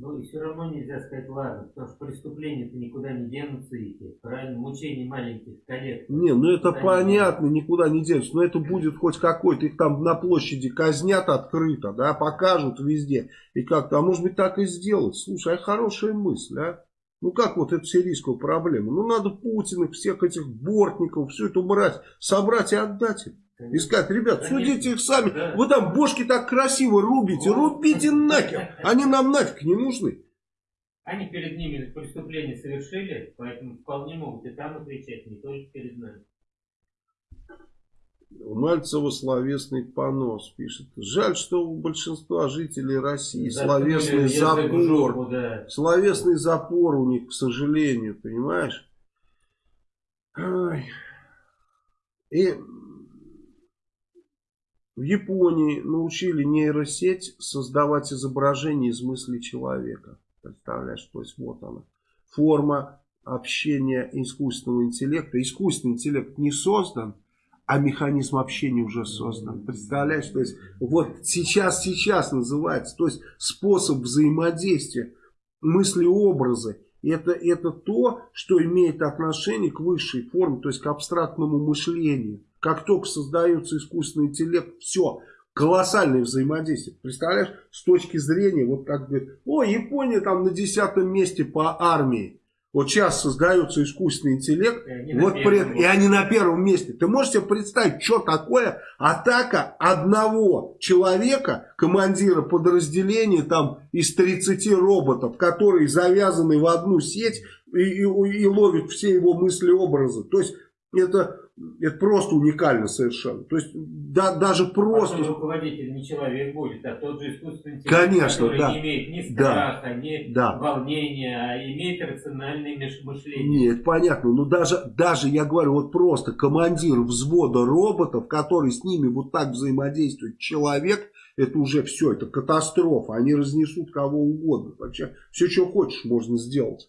Ну и все равно нельзя сказать ладно, потому что преступления-то никуда не денутся их, правильно, мучение маленьких коллег. Не, ну это понятно, не никуда не денутся, но это будет хоть какой-то, их там на площади казнят открыто, да, покажут везде, и как-то, а может быть так и сделать. Слушай, а хорошая мысль, а? Ну как вот эту сирийскую проблему? Ну надо Путина, всех этих бортников, всю эту мразь собрать и отдать им. И сказать, ребят, судите их сами. Да. Вы там бошки так красиво рубите. Рубите нахер. Они нам нафиг не нужны. Они перед ними преступление совершили, поэтому вполне могут и там отвечать, не только перед нами. У Мальцева словесный понос пишет. Жаль, что у большинства жителей России Заткнули словесный запор. Жопу, да. Словесный запор у них, к сожалению, понимаешь? Ой. И в Японии научили нейросеть создавать изображение из мысли человека. Представляешь, то есть вот она. Форма общения искусственного интеллекта. Искусственный интеллект не создан, а механизм общения уже создан. Представляешь, то есть вот сейчас, сейчас называется, то есть способ взаимодействия, мысли-образы. Это, это то, что имеет отношение к высшей форме, то есть к абстрактному мышлению. Как только создается искусственный интеллект, все, колоссальное взаимодействие. Представляешь, с точки зрения, вот как бы, о, Япония там на десятом месте по армии. Вот сейчас создается искусственный интеллект, и, вот при, и они на первом месте. Ты можешь себе представить, что такое атака одного человека, командира подразделения там из 30 роботов, которые завязаны в одну сеть и, и, и ловят все его мысли-образы. То есть это это просто уникально совершенно. То есть да, даже просто... А руководитель не человек будет, а тот же искусственный интеллект, Конечно, который да. не имеет ни страха, да. ни да. волнения, а имеет рациональное мышление. Нет, понятно. Но даже, даже, я говорю, вот просто командир взвода роботов, который с ними вот так взаимодействует, человек, это уже все, это катастрофа. Они разнесут кого угодно. Вообще, все, что хочешь, можно сделать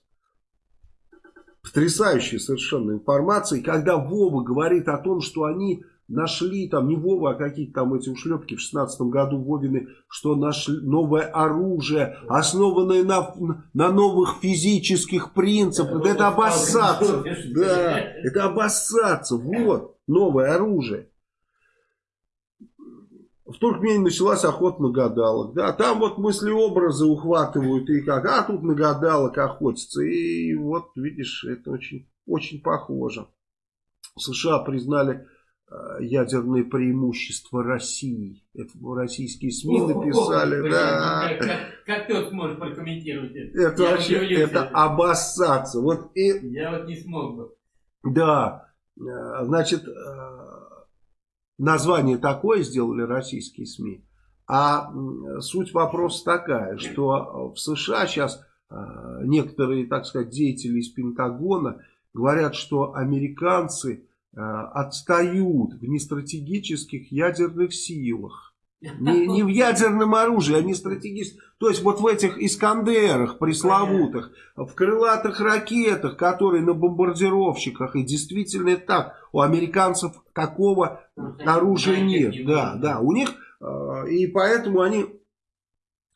потрясающая совершенно информация. И когда Вова говорит о том, что они нашли, там не Вова, а какие-то там эти ушлепки в 16 году Вовины, что нашли новое оружие, основанное на, на новых физических принципах. Это, это обоссаться. Да, это обоссаться. Вот, новое оружие в Туркмении началась охота на гадалок. Да, там вот мысли-образы ухватывают и как, а тут на гадалок охотятся. И вот, видишь, это очень, очень похоже. США признали э, ядерные преимущества России. Это российские СМИ написали, о, да. Как, как, как ты вот сможешь прокомментировать это? Это Я вообще, это обоссаться. Вот и, Я вот не смог бы. Да, э, значит, э, название такое сделали российские СМИ. А суть вопроса такая, что в США сейчас э, некоторые, так сказать, деятели из Пентагона говорят, что американцы отстают в нестратегических ядерных силах. Не, не в ядерном оружии, а не стратегически. То есть вот в этих Искандерах пресловутых, в крылатых ракетах, которые на бомбардировщиках, и действительно это так, у американцев такого оружия нет. Да, да, у них, э, и поэтому они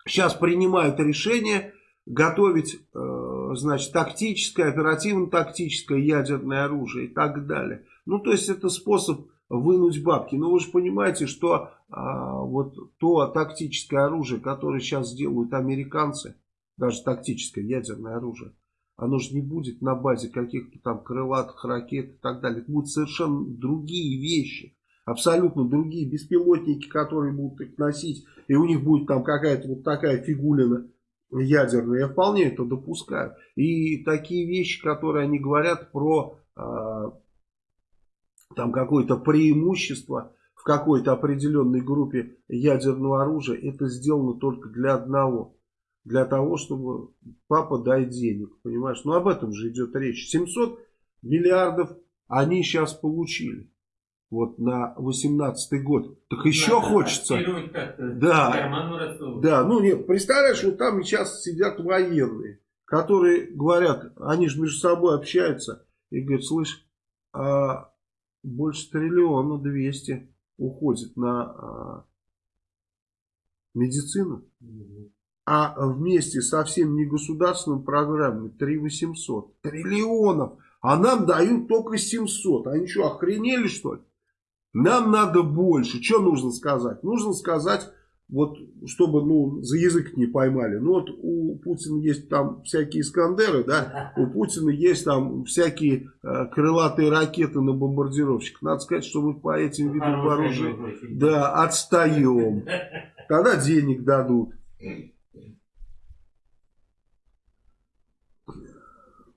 сейчас принимают решение готовить, э, значит, тактическое, оперативно-тактическое ядерное оружие и так далее. Ну, то есть это способ вынуть бабки. Но вы же понимаете, что а, вот то тактическое оружие, которое сейчас делают американцы, даже тактическое ядерное оружие, оно же не будет на базе каких-то там крылатых ракет и так далее. Это будут совершенно другие вещи. Абсолютно другие беспилотники, которые будут их носить. И у них будет там какая-то вот такая фигулина ядерная. Я вполне это допускаю. И такие вещи, которые они говорят про а, там какое-то преимущество в какой-то определенной группе ядерного оружия, это сделано только для одного. Для того, чтобы папа дай денег, понимаешь? Ну об этом же идет речь. 700 миллиардов они сейчас получили. Вот на 18 год. Так еще Надо хочется. Да, да, ну нет, представляешь, вот там сейчас сидят военные, которые говорят, они же между собой общаются и говорят, слышь, а больше триллиона двести уходит на а, медицину. А вместе со всеми негосударственными программами 3 800. Триллионов. А нам дают только 700. Они что, охренели что ли? Нам надо больше. Что нужно сказать? Нужно сказать вот чтобы, ну, за язык не поймали. Ну, вот у Путина есть там всякие Искандеры, да, у Путина есть там всякие э, крылатые ракеты на бомбардировщиках. Надо сказать, что мы по этим видам вооружения, да, отстаем. Тогда денег дадут.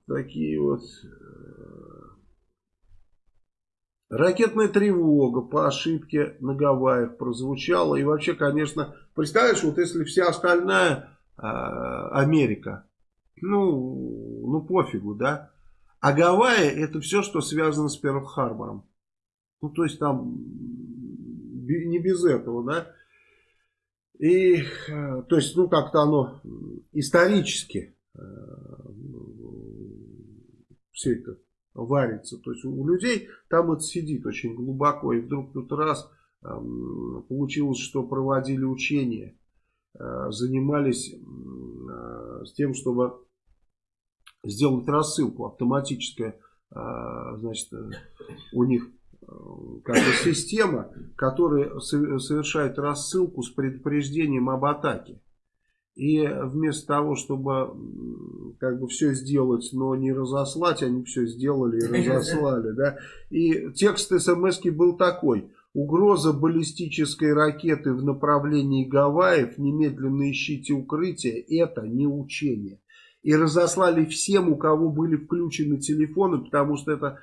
Такие вот Ракетная тревога по ошибке на Гавайях прозвучала. И вообще, конечно, представляешь, вот если вся остальная э, Америка, ну, ну пофигу, да. А Гавайи это все, что связано с Перл-Харбором. Ну, то есть там не без этого, да. И, э, то есть, ну, как-то оно исторически э, все это варится. То есть у людей там это сидит очень глубоко. И вдруг тут раз э, получилось, что проводили учения, э, занимались э, с тем, чтобы сделать рассылку автоматическая, э, значит, у них как бы система, которая совершает рассылку с предупреждением об атаке. И вместо того, чтобы как бы все сделать, но не разослать, они все сделали и разослали. Да? И текст смс был такой. Угроза баллистической ракеты в направлении Гавайев, немедленно ищите укрытие, это не учение. И разослали всем, у кого были включены телефоны, потому что эта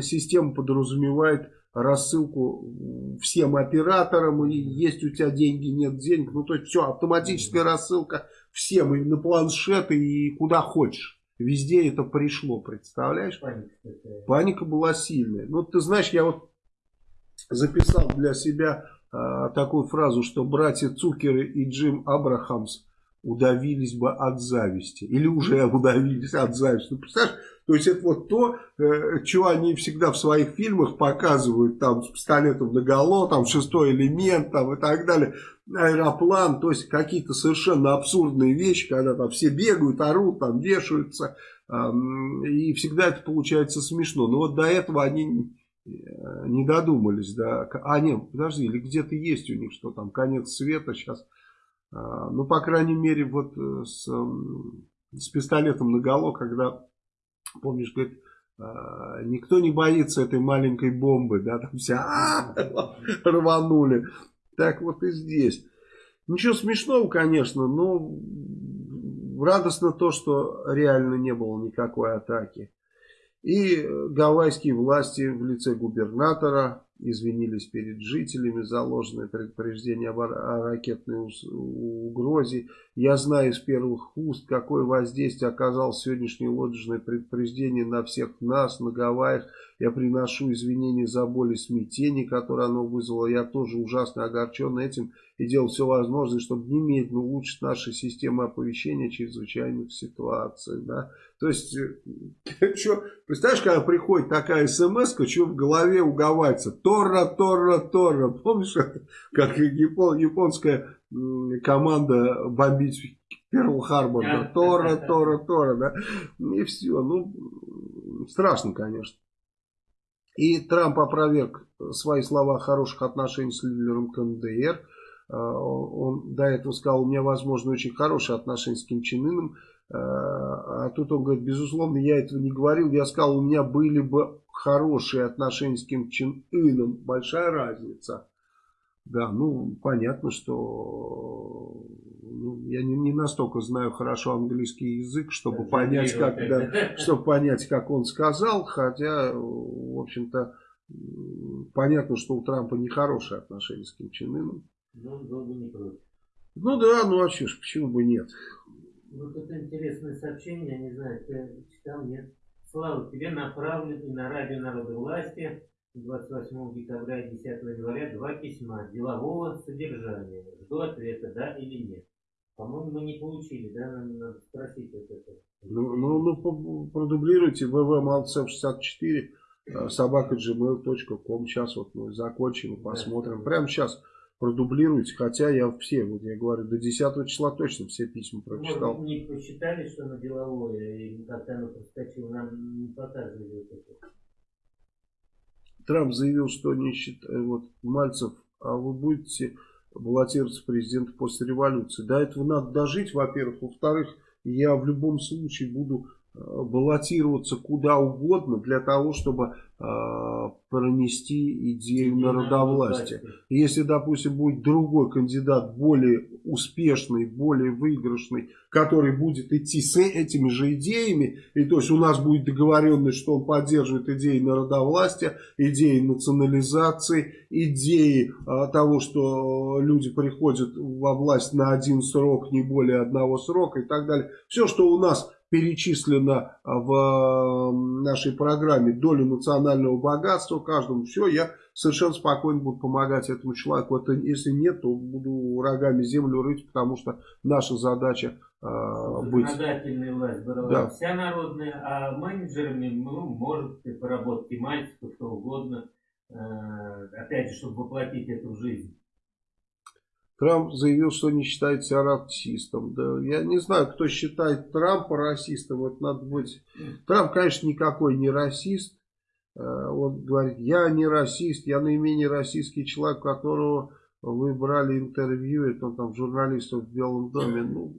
система подразумевает рассылку всем операторам, и есть у тебя деньги, нет денег, ну то есть все, автоматическая рассылка всем, и на планшеты, и куда хочешь. Везде это пришло, представляешь? Паника, Паника была сильная. Ну ты знаешь, я вот записал для себя а, такую фразу, что братья Цукеры и Джим Абрахамс удавились бы от зависти. Или уже удавились от зависти. Ну, представляешь, то есть это вот то, э, что они всегда в своих фильмах показывают, там с пистолетом наголо, там шестой элемент, там и так далее, аэроплан, то есть какие-то совершенно абсурдные вещи, когда там все бегают, орут, там вешаются, и всегда это получается смешно. Но вот до этого они э, не додумались, да, а нет, подожди, или где-то есть у них, что там, конец света сейчас, а, ну, по крайней мере, вот э, с, с пистолетом наголо, когда помнишь, говорит, а, никто не боится этой маленькой бомбы, да, там все рванули. Так вот и здесь. Ничего смешного, конечно, но радостно то, что реально не было никакой атаки. И гавайские власти в лице губернатора извинились перед жителями за ложное предупреждение о ракетной угрозе. Я знаю из первых уст, какое воздействие оказало сегодняшнее ложное предупреждение на всех нас, на Гавайях. Я приношу извинения за боль и смятение, которое оно вызвало. Я тоже ужасно огорчен этим и делал все возможное, чтобы немедленно улучшить наши системы оповещения чрезвычайных ситуаций. Да? То есть, э, что, представляешь, когда приходит такая смс что в голове уговается? Тора, Тора, Тора. Помнишь, как япон, японская команда бомбить Перл-Харбор? Да? Тора, Тора, Тора. Да? И все. Ну, страшно, конечно. И Трамп опроверг свои слова о хороших отношениях с лидером КНДР. А, он до этого сказал, у меня, возможно, очень хорошие отношения с Ким Чен Ыном. А, а тут он говорит, безусловно, я этого не говорил. Я сказал, у меня были бы хорошие отношения с Ким Чен Ыном. Большая разница. Да, ну, понятно, что ну, я не, не настолько знаю хорошо английский язык, чтобы понять, как, да, чтобы понять, как он сказал, хотя, в общем-то, понятно, что у Трампа нехорошие отношения с Ким Чен Ыном. Ну, он был бы не против. Ну да, ну а что ж, почему бы нет? Вот это интересное сообщение, я не знаю, ты читал, нет? Слава, тебе направлен и на радио народа власти 28 декабря и 10 января два письма делового содержания. Жду ответа, да или нет. По-моему, мы не получили, да? Нам надо спросить вот это. Ну, ну, ну продублируйте ввmalцев64 собака gmail.com. Сейчас вот мы закончим и посмотрим. Да. Прямо сейчас продублируйте. Хотя я все, вот я говорю, до 10 числа точно все письма прочитал. Может, не посчитали, что оно деловое, и как-то оно проскочило, нам не показывали вот это. Трамп заявил, что не считает, вот, Мальцев, а вы будете баллотироваться президента после революции. До этого надо дожить, во-первых. Во-вторых, я в любом случае буду э, баллотироваться куда угодно для того, чтобы э, пронести идею народовластия. Если, допустим, будет другой кандидат, более успешный, более выигрышный, который будет идти с этими же идеями, и то есть у нас будет договоренность, что он поддерживает идеи народовластия, идеи национализации, идеи а, того, что люди приходят во власть на один срок, не более одного срока и так далее. Все, что у нас перечислено в нашей программе доля национального богатства каждому, все, я совершенно спокойно буду помогать этому человеку. Это, если нет, то буду рогами землю рыть, потому что наша задача э, быть... Законодательная власть была да. вся народная, а менеджерами, ну, может, поработать и мальчиков, что угодно, э, опять же, чтобы воплотить эту жизнь. Трамп заявил, что не считает себя расистом. Да, я не знаю, кто считает Трампа расистом. Это надо быть... Трамп, конечно, никакой не расист. Э, он говорит, я не расист, я наименее российский человек, которого вы брали интервью, это там журналистов в Белом доме. Ну,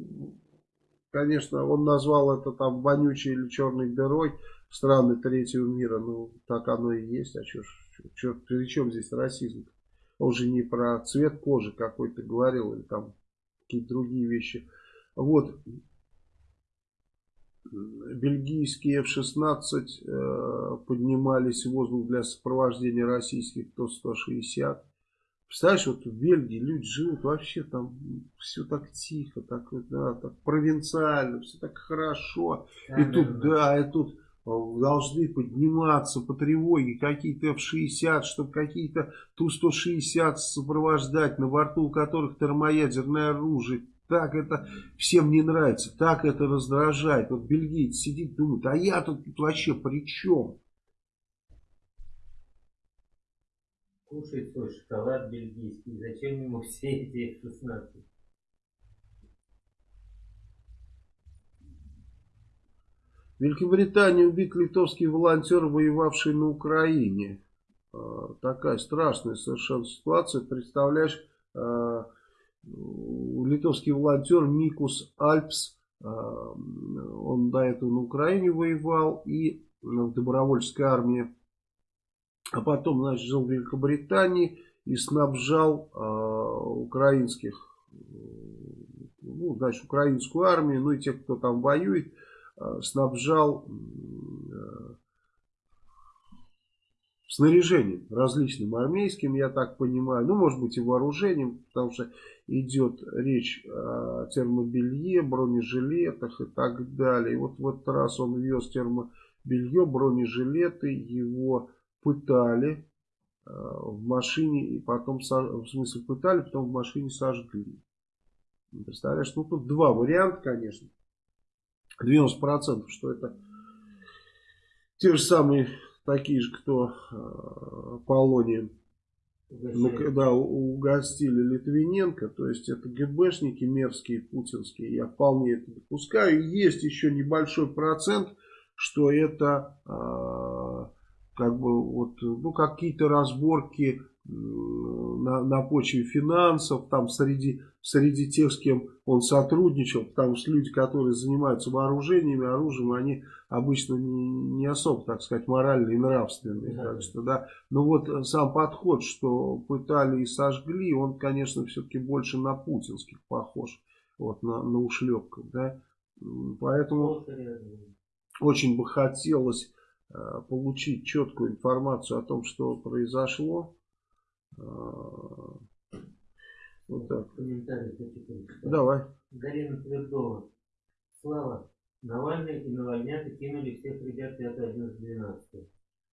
конечно, он назвал это там вонючей или черной дырой страны третьего мира. Ну, так оно и есть. А что, при чем здесь расизм? -то? Он же не про цвет кожи какой-то говорил, или там какие-то другие вещи. Вот. Бельгийские F-16 э, поднимались в воздух для сопровождения российских Ту-160. Представляешь, вот в Бельгии люди живут вообще там все так тихо, так, да, так провинциально, все так хорошо. Да, и да, тут, да, да и тут должны подниматься по тревоге какие-то F-60, чтобы какие-то Ту-160 сопровождать, на борту у которых термоядерное оружие. Так это всем не нравится, так это раздражает. Вот бельгиец сидит, думает, а я тут вообще при чем? Кушает свой шоколад бельгийский, зачем ему все эти F-16? В Великобритании убит литовский волонтер, воевавший на Украине. А, такая страшная совершенно ситуация. Представляешь, а, литовский волонтер Микус Альпс, а, он до этого на Украине воевал и в добровольческой армии. А потом, значит, жил в Великобритании и снабжал украинских, ну, значит, украинскую армию, ну и тех, кто там воюет, снабжал э, снаряжением различным армейским, я так понимаю, ну, может быть, и вооружением, потому что идет речь о термобелье, бронежилетах и так далее. И вот в этот раз он вез термо, белье, бронежилеты, его пытали э, в машине, и потом, в смысле пытали, потом в машине сожгли. Представляешь, ну тут два варианта, конечно. 90% что это те же самые, такие же, кто э, Полонием ну, когда угостили Литвиненко, то есть это ГБшники мерзкие, путинские, я вполне это допускаю. Есть еще небольшой процент, что это э, как бы вот, ну, какие-то разборки на, на почве финансов, там среди, среди тех, с кем он сотрудничал, потому что люди, которые занимаются вооружениями, оружием, они обычно не, не особо, так сказать, моральные и нравственные. Да. Так что, да. Но вот сам подход, что пытали и сожгли, он, конечно, все-таки больше на путинских похож, вот, на, на ушлепках, да. Поэтому очень бы хотелось э, получить четкую информацию о том, что произошло. А, вот так. Комментарий Давай. Галина Твердова. Слава. Навальный и Навальнята кинули всех ребят 5, 11, 12.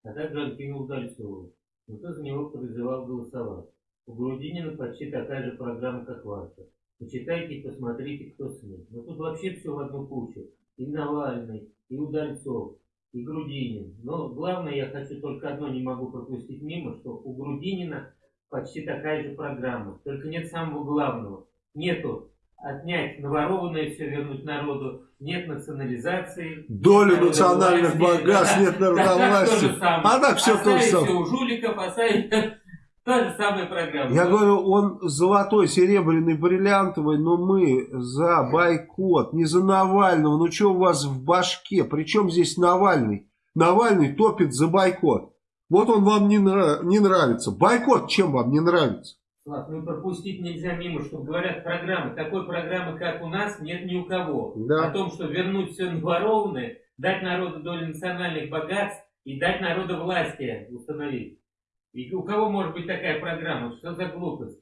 А также он кинул Дальцову. Никто за него призывал голосовать. У Грудинина почти такая же программа, как ваша. Почитайте и посмотрите, кто с ним. Но тут вообще все в одну кучу. И Навальный, и Удальцов, и Грудинин. Но главное, я хочу только одно не могу пропустить мимо, что у Грудинина почти такая же программа. Только нет самого главного. Нету отнять наворованное все вернуть народу, нет национализации. Долю национальных богатств, нет народовластия. А так все то же самое. у жуликов, оставить та же самая программа. Я говорю, он золотой, серебряный, бриллиантовый, но мы за бойкот, не за Навального. Ну что у вас в башке? Причем здесь Навальный? Навальный топит за бойкот. Вот он вам не, нрав, не нравится. Бойкот чем вам не нравится? Слав, ну пропустить нельзя мимо, что говорят программы. Такой программы, как у нас, нет ни у кого. Да. О том, что вернуть все наворованное, дать народу долю национальных богатств и дать народу власти установить. И у кого может быть такая программа? Что за глупость?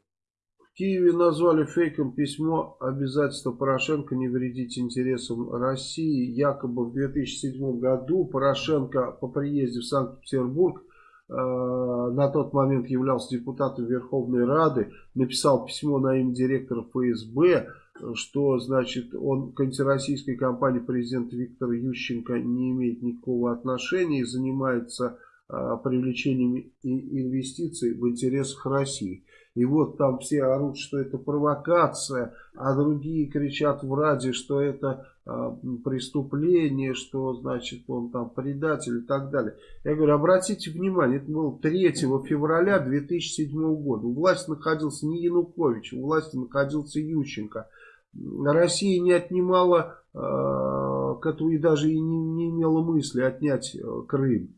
В Киеве назвали фейком письмо обязательства Порошенко не вредить интересам России. Якобы в 2007 году Порошенко по приезде в Санкт-Петербург на тот момент являлся депутатом Верховной Рады, написал письмо на имя директора ФСБ, что, значит, он к антироссийской кампании президента Виктора Ющенко не имеет никакого отношения и занимается э, привлечением инвестиций в интересах России. И вот там все орут, что это провокация, а другие кричат в Раде, что это э, преступление, что значит он там предатель и так далее. Я говорю, обратите внимание, это было 3 февраля 2007 года. У власти находился не Янукович, у власти находился Ющенко. Россия не отнимала э, и даже и не, не имела мысли отнять э, Крым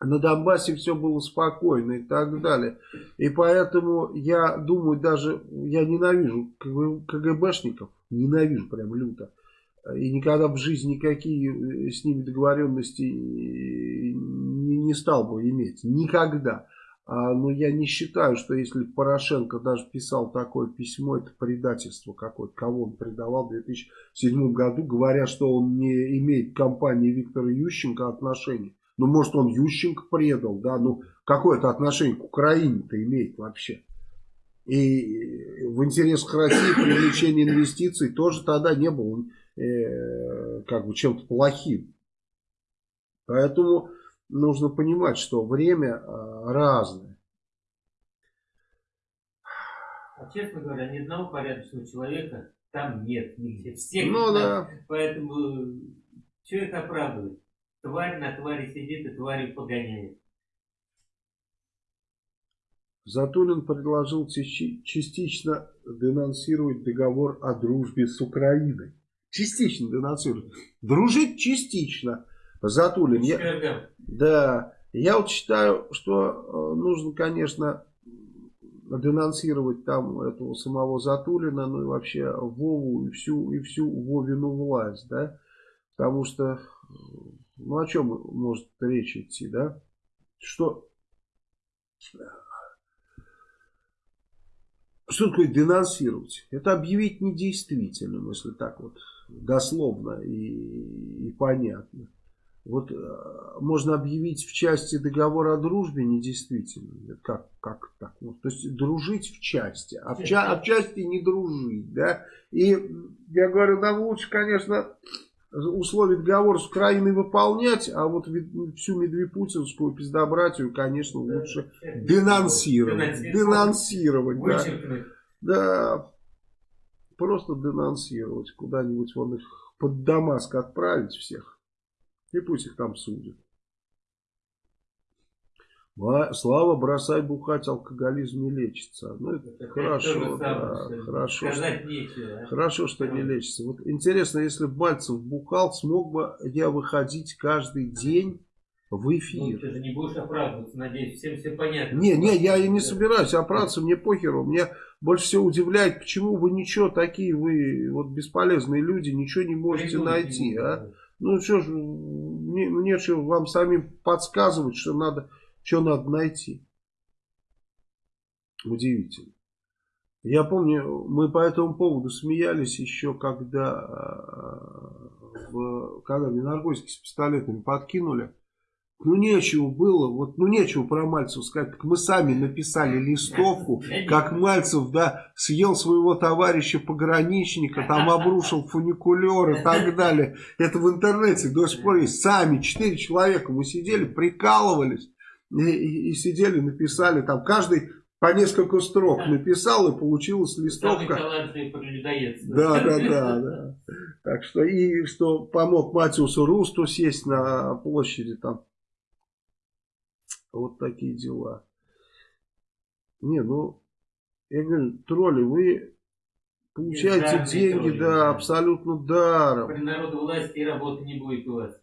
на Донбассе все было спокойно и так далее. И поэтому я думаю, даже я ненавижу КГБшников, ненавижу прям люто. И никогда в жизни никакие э, с ними договоренности не, не стал бы иметь. Никогда. А, но я не считаю, что если Порошенко даже писал такое письмо, это предательство какое-то. Кого он предавал в 2007 году, говоря, что он не имеет к компании Виктора Ющенко отношения. Ну, может, он Ющенко предал, да, ну, какое это отношение к Украине-то имеет вообще? И в интересах России привлечение инвестиций тоже тогда не было э, как бы чем-то плохим. Поэтому нужно понимать, что время э, разное. А честно говоря, ни одного порядочного человека там нет нигде. Всех ну, да. Поэтому что это оправдывает? Тварь на твари сидит и твари погоняет. Затулин предложил частично денонсировать договор о дружбе с Украиной. Частично денонсировать. Дружить частично. Затулин. Я, да. Я вот считаю, что э, нужно, конечно, денонсировать там этого самого Затулина, ну и вообще Вову и всю, и всю Вовину власть, да. Потому что ну о чем может речь идти, да? Что, что такое денонсировать? Это объявить недействительным, если так вот дословно и, и понятно. Вот э, можно объявить в части договора о дружбе недействительным. Как, как так? Ну, то есть дружить в части, а в, ча а в части не дружить. Да? И я говорю, нам лучше, конечно, условия договора с Украиной выполнять, а вот всю медвепутинскую пиздобратию, конечно, лучше денонсировать. Денонсировать, да. Да, просто денонсировать. Куда-нибудь вон их под Дамаск отправить всех. И пусть их там судят. Слава, бросай бухать, алкоголизм не лечится. Ну, это, это хорошо, да, хорошо, что, нечего, хорошо, что не лечится. Вот интересно, если бы Мальцев бухал, смог бы я выходить каждый день в эфир. Ну, ты же не будешь оправдываться, надеюсь, всем все понятно. Не, не, я и не собираюсь оправдываться, мне похеру. Мне больше всего удивляет, почему вы ничего такие, вы вот бесполезные люди, ничего не можете Придумать найти, а? Ну что ж, мне, мне что вам самим подсказывать, что надо, что надо найти. Удивительно. Я помню, мы по этому поводу смеялись еще, когда, э, в, когда Миноргойский с пистолетами подкинули. Ну, нечего было, вот, ну, нечего про Мальцева сказать. Так мы сами написали листовку, как Мальцев, да, съел своего товарища-пограничника, там обрушил фуникулер и так далее. Это в интернете до сих пор есть. Сами, четыре человека, мы сидели, прикалывались и, и, и сидели, написали там, каждый по несколько строк написал, и получилась листовка. Да, да, да, да. Так что, и что помог Матиусу Русту сесть на площади там. Вот такие дела. Не, ну, я говорю, тролли, вы получаете деньги, тролли, да, да, абсолютно даром. При народу власти и работы не будет у вас.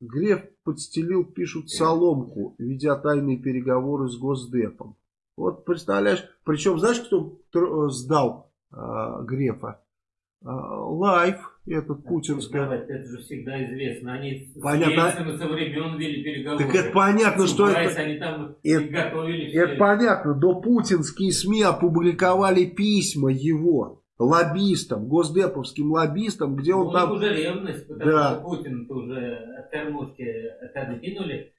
Греф подстелил, пишут, соломку, ведя тайные переговоры с Госдепом. Вот представляешь, причем знаешь, кто сдал э, Грефа? Э, Лайф этот путинская. Это же всегда известно. Они понятно. с со времен вели переговоры. Так это понятно, что это... Они там это, готовили это понятно. До путинские СМИ опубликовали письма его лоббистам, госдеповским лоббистам, где он ну, там... уже ревность, потому да. что Путин уже от кормушки отодвинули.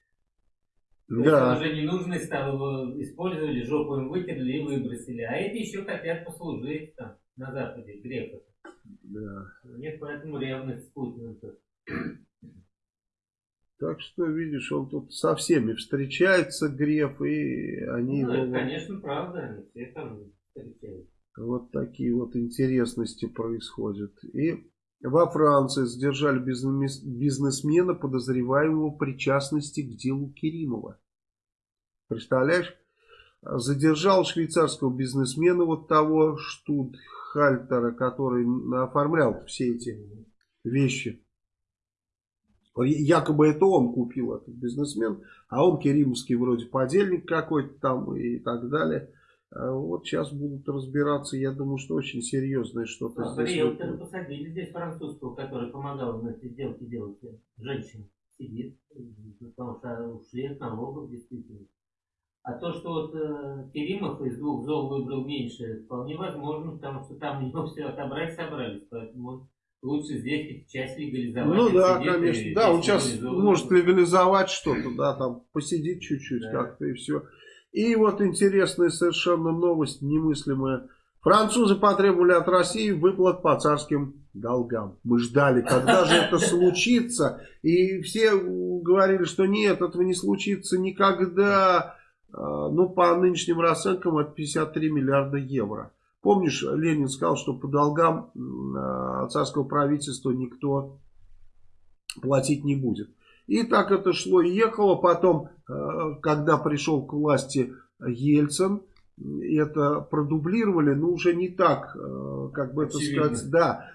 Да. уже ненужный стал, его использовали, жопу им вытерли и выбросили. А эти еще хотят послужить там на Западе, греков. Да. Нет, поэтому ревность с Путиным. Так что, видишь, он тут со всеми встречается, Греф, и они ну, его... Конечно, правда, они все там встречаются. Вот такие вот интересности происходят. И во Франции задержали бизнесмена, подозреваемого причастности к делу Керимова. Представляешь? Задержал швейцарского бизнесмена вот того Штутхальтера, который оформлял все эти вещи. Якобы это он купил, этот бизнесмен, а он керимовский вроде подельник какой-то там и так далее. А вот сейчас будут разбираться, я думаю, что очень серьезное что-то а, здесь. Риэлтора посадили здесь французского, который помогал на эти сделки делать. Женщина сидит, потому что ушли от налогов действительно. А то, что вот э, Керимов из двух зол выбрал меньше, вполне возможно, потому что там у него все отобрать собрались, поэтому лучше здесь часть легализовать. Ну да, конечно, да, он сейчас может легализовать что-то, да, там посидит чуть-чуть да. как-то и все. И вот интересная совершенно новость, немыслимая. Французы потребовали от России выплат по царским долгам. Мы ждали, когда же это случится. И все говорили, что нет, этого не случится никогда. А, ну, по нынешним расценкам это 53 миллиарда евро. Помнишь, Ленин сказал, что по долгам а, царского правительства никто платить не будет. И так это шло и ехало. Потом, а, когда пришел к власти Ельцин, это продублировали, но уже не так, как бы это сказать, да,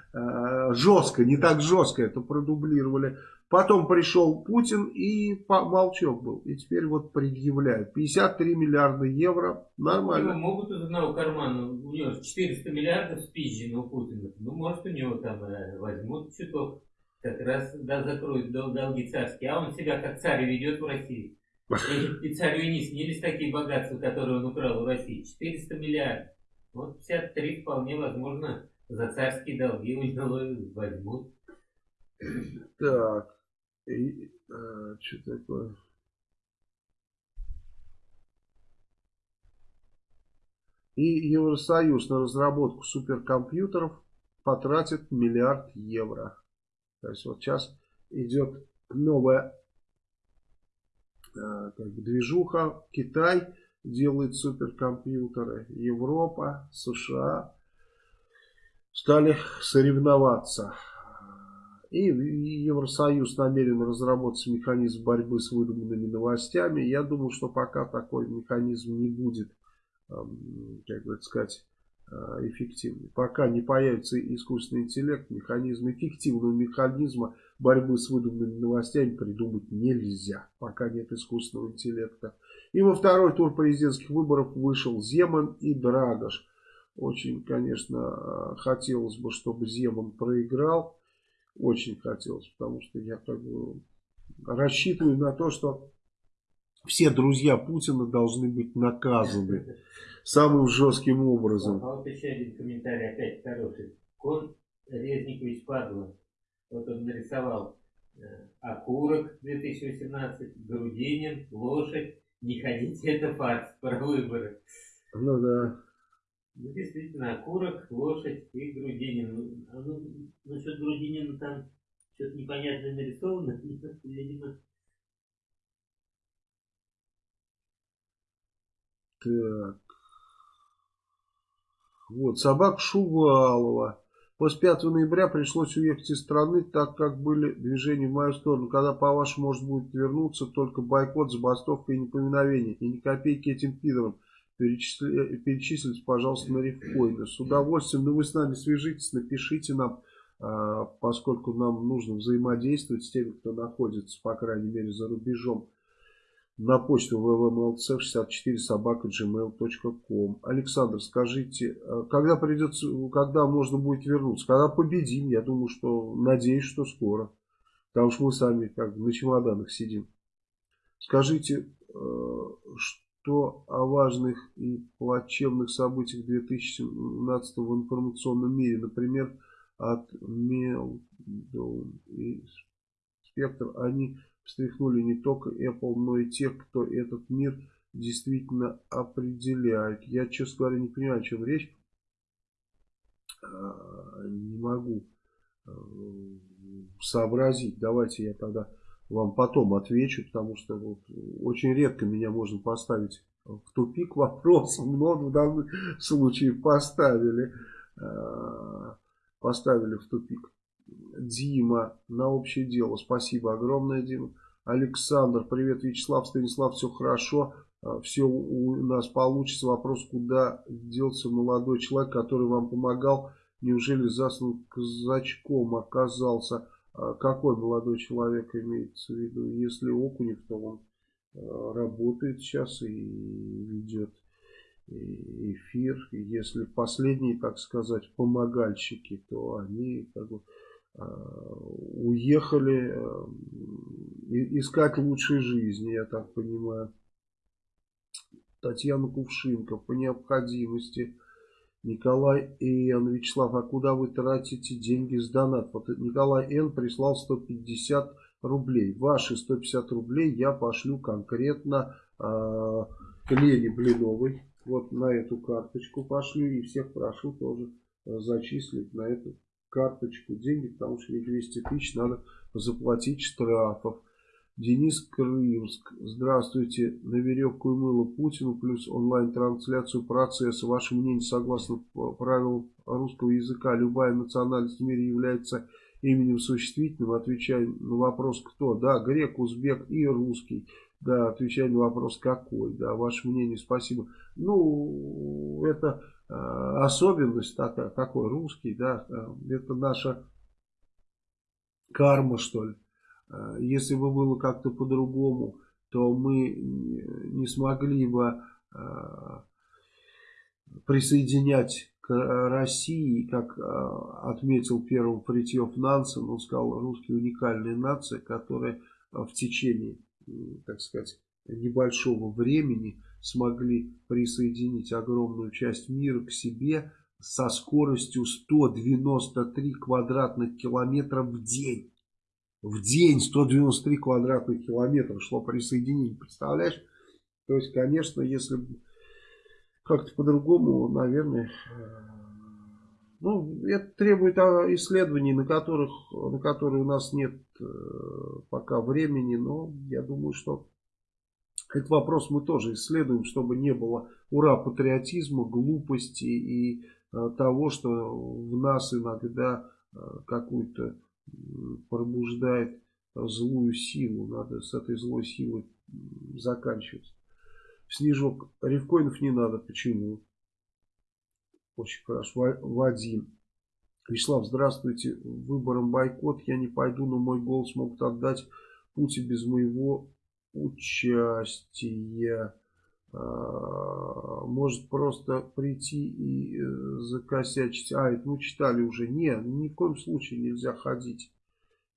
жестко, не так жестко это продублировали. Потом пришел Путин и молчок был. И теперь вот предъявляют. 53 миллиарда евро. Нормально. Его могут из одного кармана. У него 400 миллиардов спизжено у Путина. Ну, может, у него там э, возьмут чуток. Как раз да, закроют дол долги царские. А он себя как царь ведет в России. И, царю не снились такие богатства, которые он украл у России. 400 миллиардов. Вот 53 вполне возможно за царские долги у него возьмут. Так. И, а, что такое? И Евросоюз на разработку суперкомпьютеров потратит миллиард евро. То есть вот сейчас идет новая э, как бы движуха. Китай делает суперкомпьютеры. Европа, США стали соревноваться. И Евросоюз намерен разработать механизм борьбы с выдуманными новостями. Я думаю, что пока такой механизм не будет как бы сказать, а, эффективный. Пока не появится искусственный интеллект, механизм эффективного механизма борьбы с выдуманными новостями придумать нельзя, пока нет искусственного интеллекта. И во второй тур президентских выборов вышел Земан и Драгош. Очень, конечно, хотелось бы, чтобы Земан проиграл. Очень хотелось, потому что я как бы рассчитываю на то, что все друзья Путина должны быть наказаны самым жестким образом. А вот еще один комментарий, опять хороший. Кон Резникович Падла, вот он нарисовал э, окурок 2018, Грудинин, лошадь, не ходите, это фарс про выборы. Ну да. Ну, действительно, окурок, лошадь и Грудинин. Ну, а ну, насчет Грудинина там что-то непонятное нарисовано, видимо, Так. Вот, собак Шувалова. После 5 ноября пришлось уехать из страны, так как были движения в мою сторону. Когда, по-вашему, может будет вернуться только бойкот, забастовка и непоминовение. И ни копейки этим пидорам. Перечисли, перечислите, пожалуйста, на рифкоины. С удовольствием, но ну, вы с нами свяжитесь, напишите нам, а, поскольку нам нужно взаимодействовать с теми, кто находится, по крайней мере, за рубежом на почту www.mlcf64 собака gmail.com. Александр, скажите, э, когда придется, когда можно будет вернуться? Когда победим? Я думаю, что, надеюсь, что скоро. Потому что мы сами как на чемоданах сидим. Скажите, э, что о важных и плачевных событиях 2017 в информационном мире, например, от Мелдоун и Спектр, они встряхнули не только Apple, но и тех, кто этот мир действительно определяет. Я, честно говоря, не понимаю, о чем речь. А, не могу э, сообразить. Давайте я тогда вам потом отвечу, потому что вот очень редко меня можно поставить в тупик вопросом, но в данном случае поставили, э, поставили в тупик. Дима на общее дело. Спасибо огромное, Дима. Александр, привет, Вячеслав, Станислав, все хорошо. А, все у нас получится. Вопрос, куда делся молодой человек, который вам помогал? Неужели заслан казачком оказался? А, какой молодой человек имеется в виду? Если Окунев, то он а, работает сейчас и ведет эфир. Если последние, так сказать, помогальщики, то они как бы уехали э, искать лучшей жизни, я так понимаю. Татьяна Кувшинка по необходимости. Николай Н. Вячеслав, а куда вы тратите деньги с донат? Вот Николай Н. прислал 150 рублей. Ваши 150 рублей я пошлю конкретно э, к Лене Блиновой. Вот на эту карточку пошлю и всех прошу тоже э, зачислить на эту карточку деньги, потому что 200 тысяч надо заплатить штрафов. Денис Крымск. Здравствуйте. На веревку и мыло Путину плюс онлайн-трансляцию процесса. Ваше мнение согласно правилам русского языка. Любая национальность в мире является именем существительным. Отвечая на вопрос кто. Да, грек, узбек и русский. Да, отвечая на вопрос какой. Да, ваше мнение, спасибо. Ну, это особенность такая, такой русский, да, э, это наша карма, что ли. Э, если бы было как-то по-другому, то мы не смогли бы присоединять к России, как отметил первым Фритьев Нансен, он сказал, русские уникальная нация, которая в течение, так сказать, небольшого времени смогли присоединить огромную часть мира к себе со скоростью 193 квадратных километра в день. в день 193 квадратных километра шло присоединение. Представляешь? То есть, конечно, если как-то по-другому, наверное, ну, это требует а, исследований, на, которых, на которые у нас нет э, пока времени, но я думаю, что этот вопрос мы тоже исследуем, чтобы не было ура патриотизма, глупости и э, того, что в нас иногда э, какую-то пробуждает злую силу. Надо с этой злой силой заканчивать. Снежок. Рифкоинов не надо. Почему? Очень хорошо. Вадим. Вячеслав, здравствуйте. Выбором бойкот я не пойду, но мой голос могут отдать Пути без моего участия. А, может просто прийти и э, закосячить. А, это мы читали уже. Нет, ни в коем случае нельзя ходить.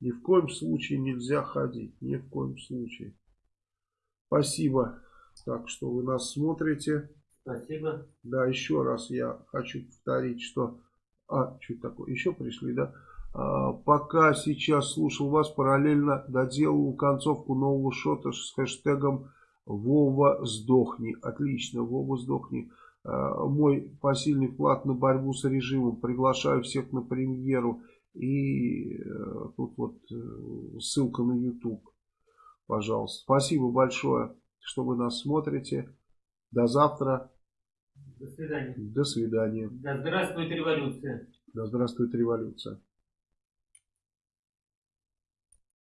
Ни в коем случае нельзя ходить. Ни в коем случае. Спасибо. Так что вы нас смотрите. Спасибо. Да, еще раз я хочу повторить, что... А, что такое? Еще пришли, да? А, пока сейчас слушал вас, параллельно доделал концовку нового шота с хэштегом Вова сдохни. Отлично, Вова сдохни. А, мой посильный вклад на борьбу с режимом. Приглашаю всех на премьеру. И э, тут вот э, ссылка на YouTube. Пожалуйста. Спасибо большое, что вы нас смотрите. До завтра. До свидания. До свидания. Да здравствует революция. Да здравствует революция.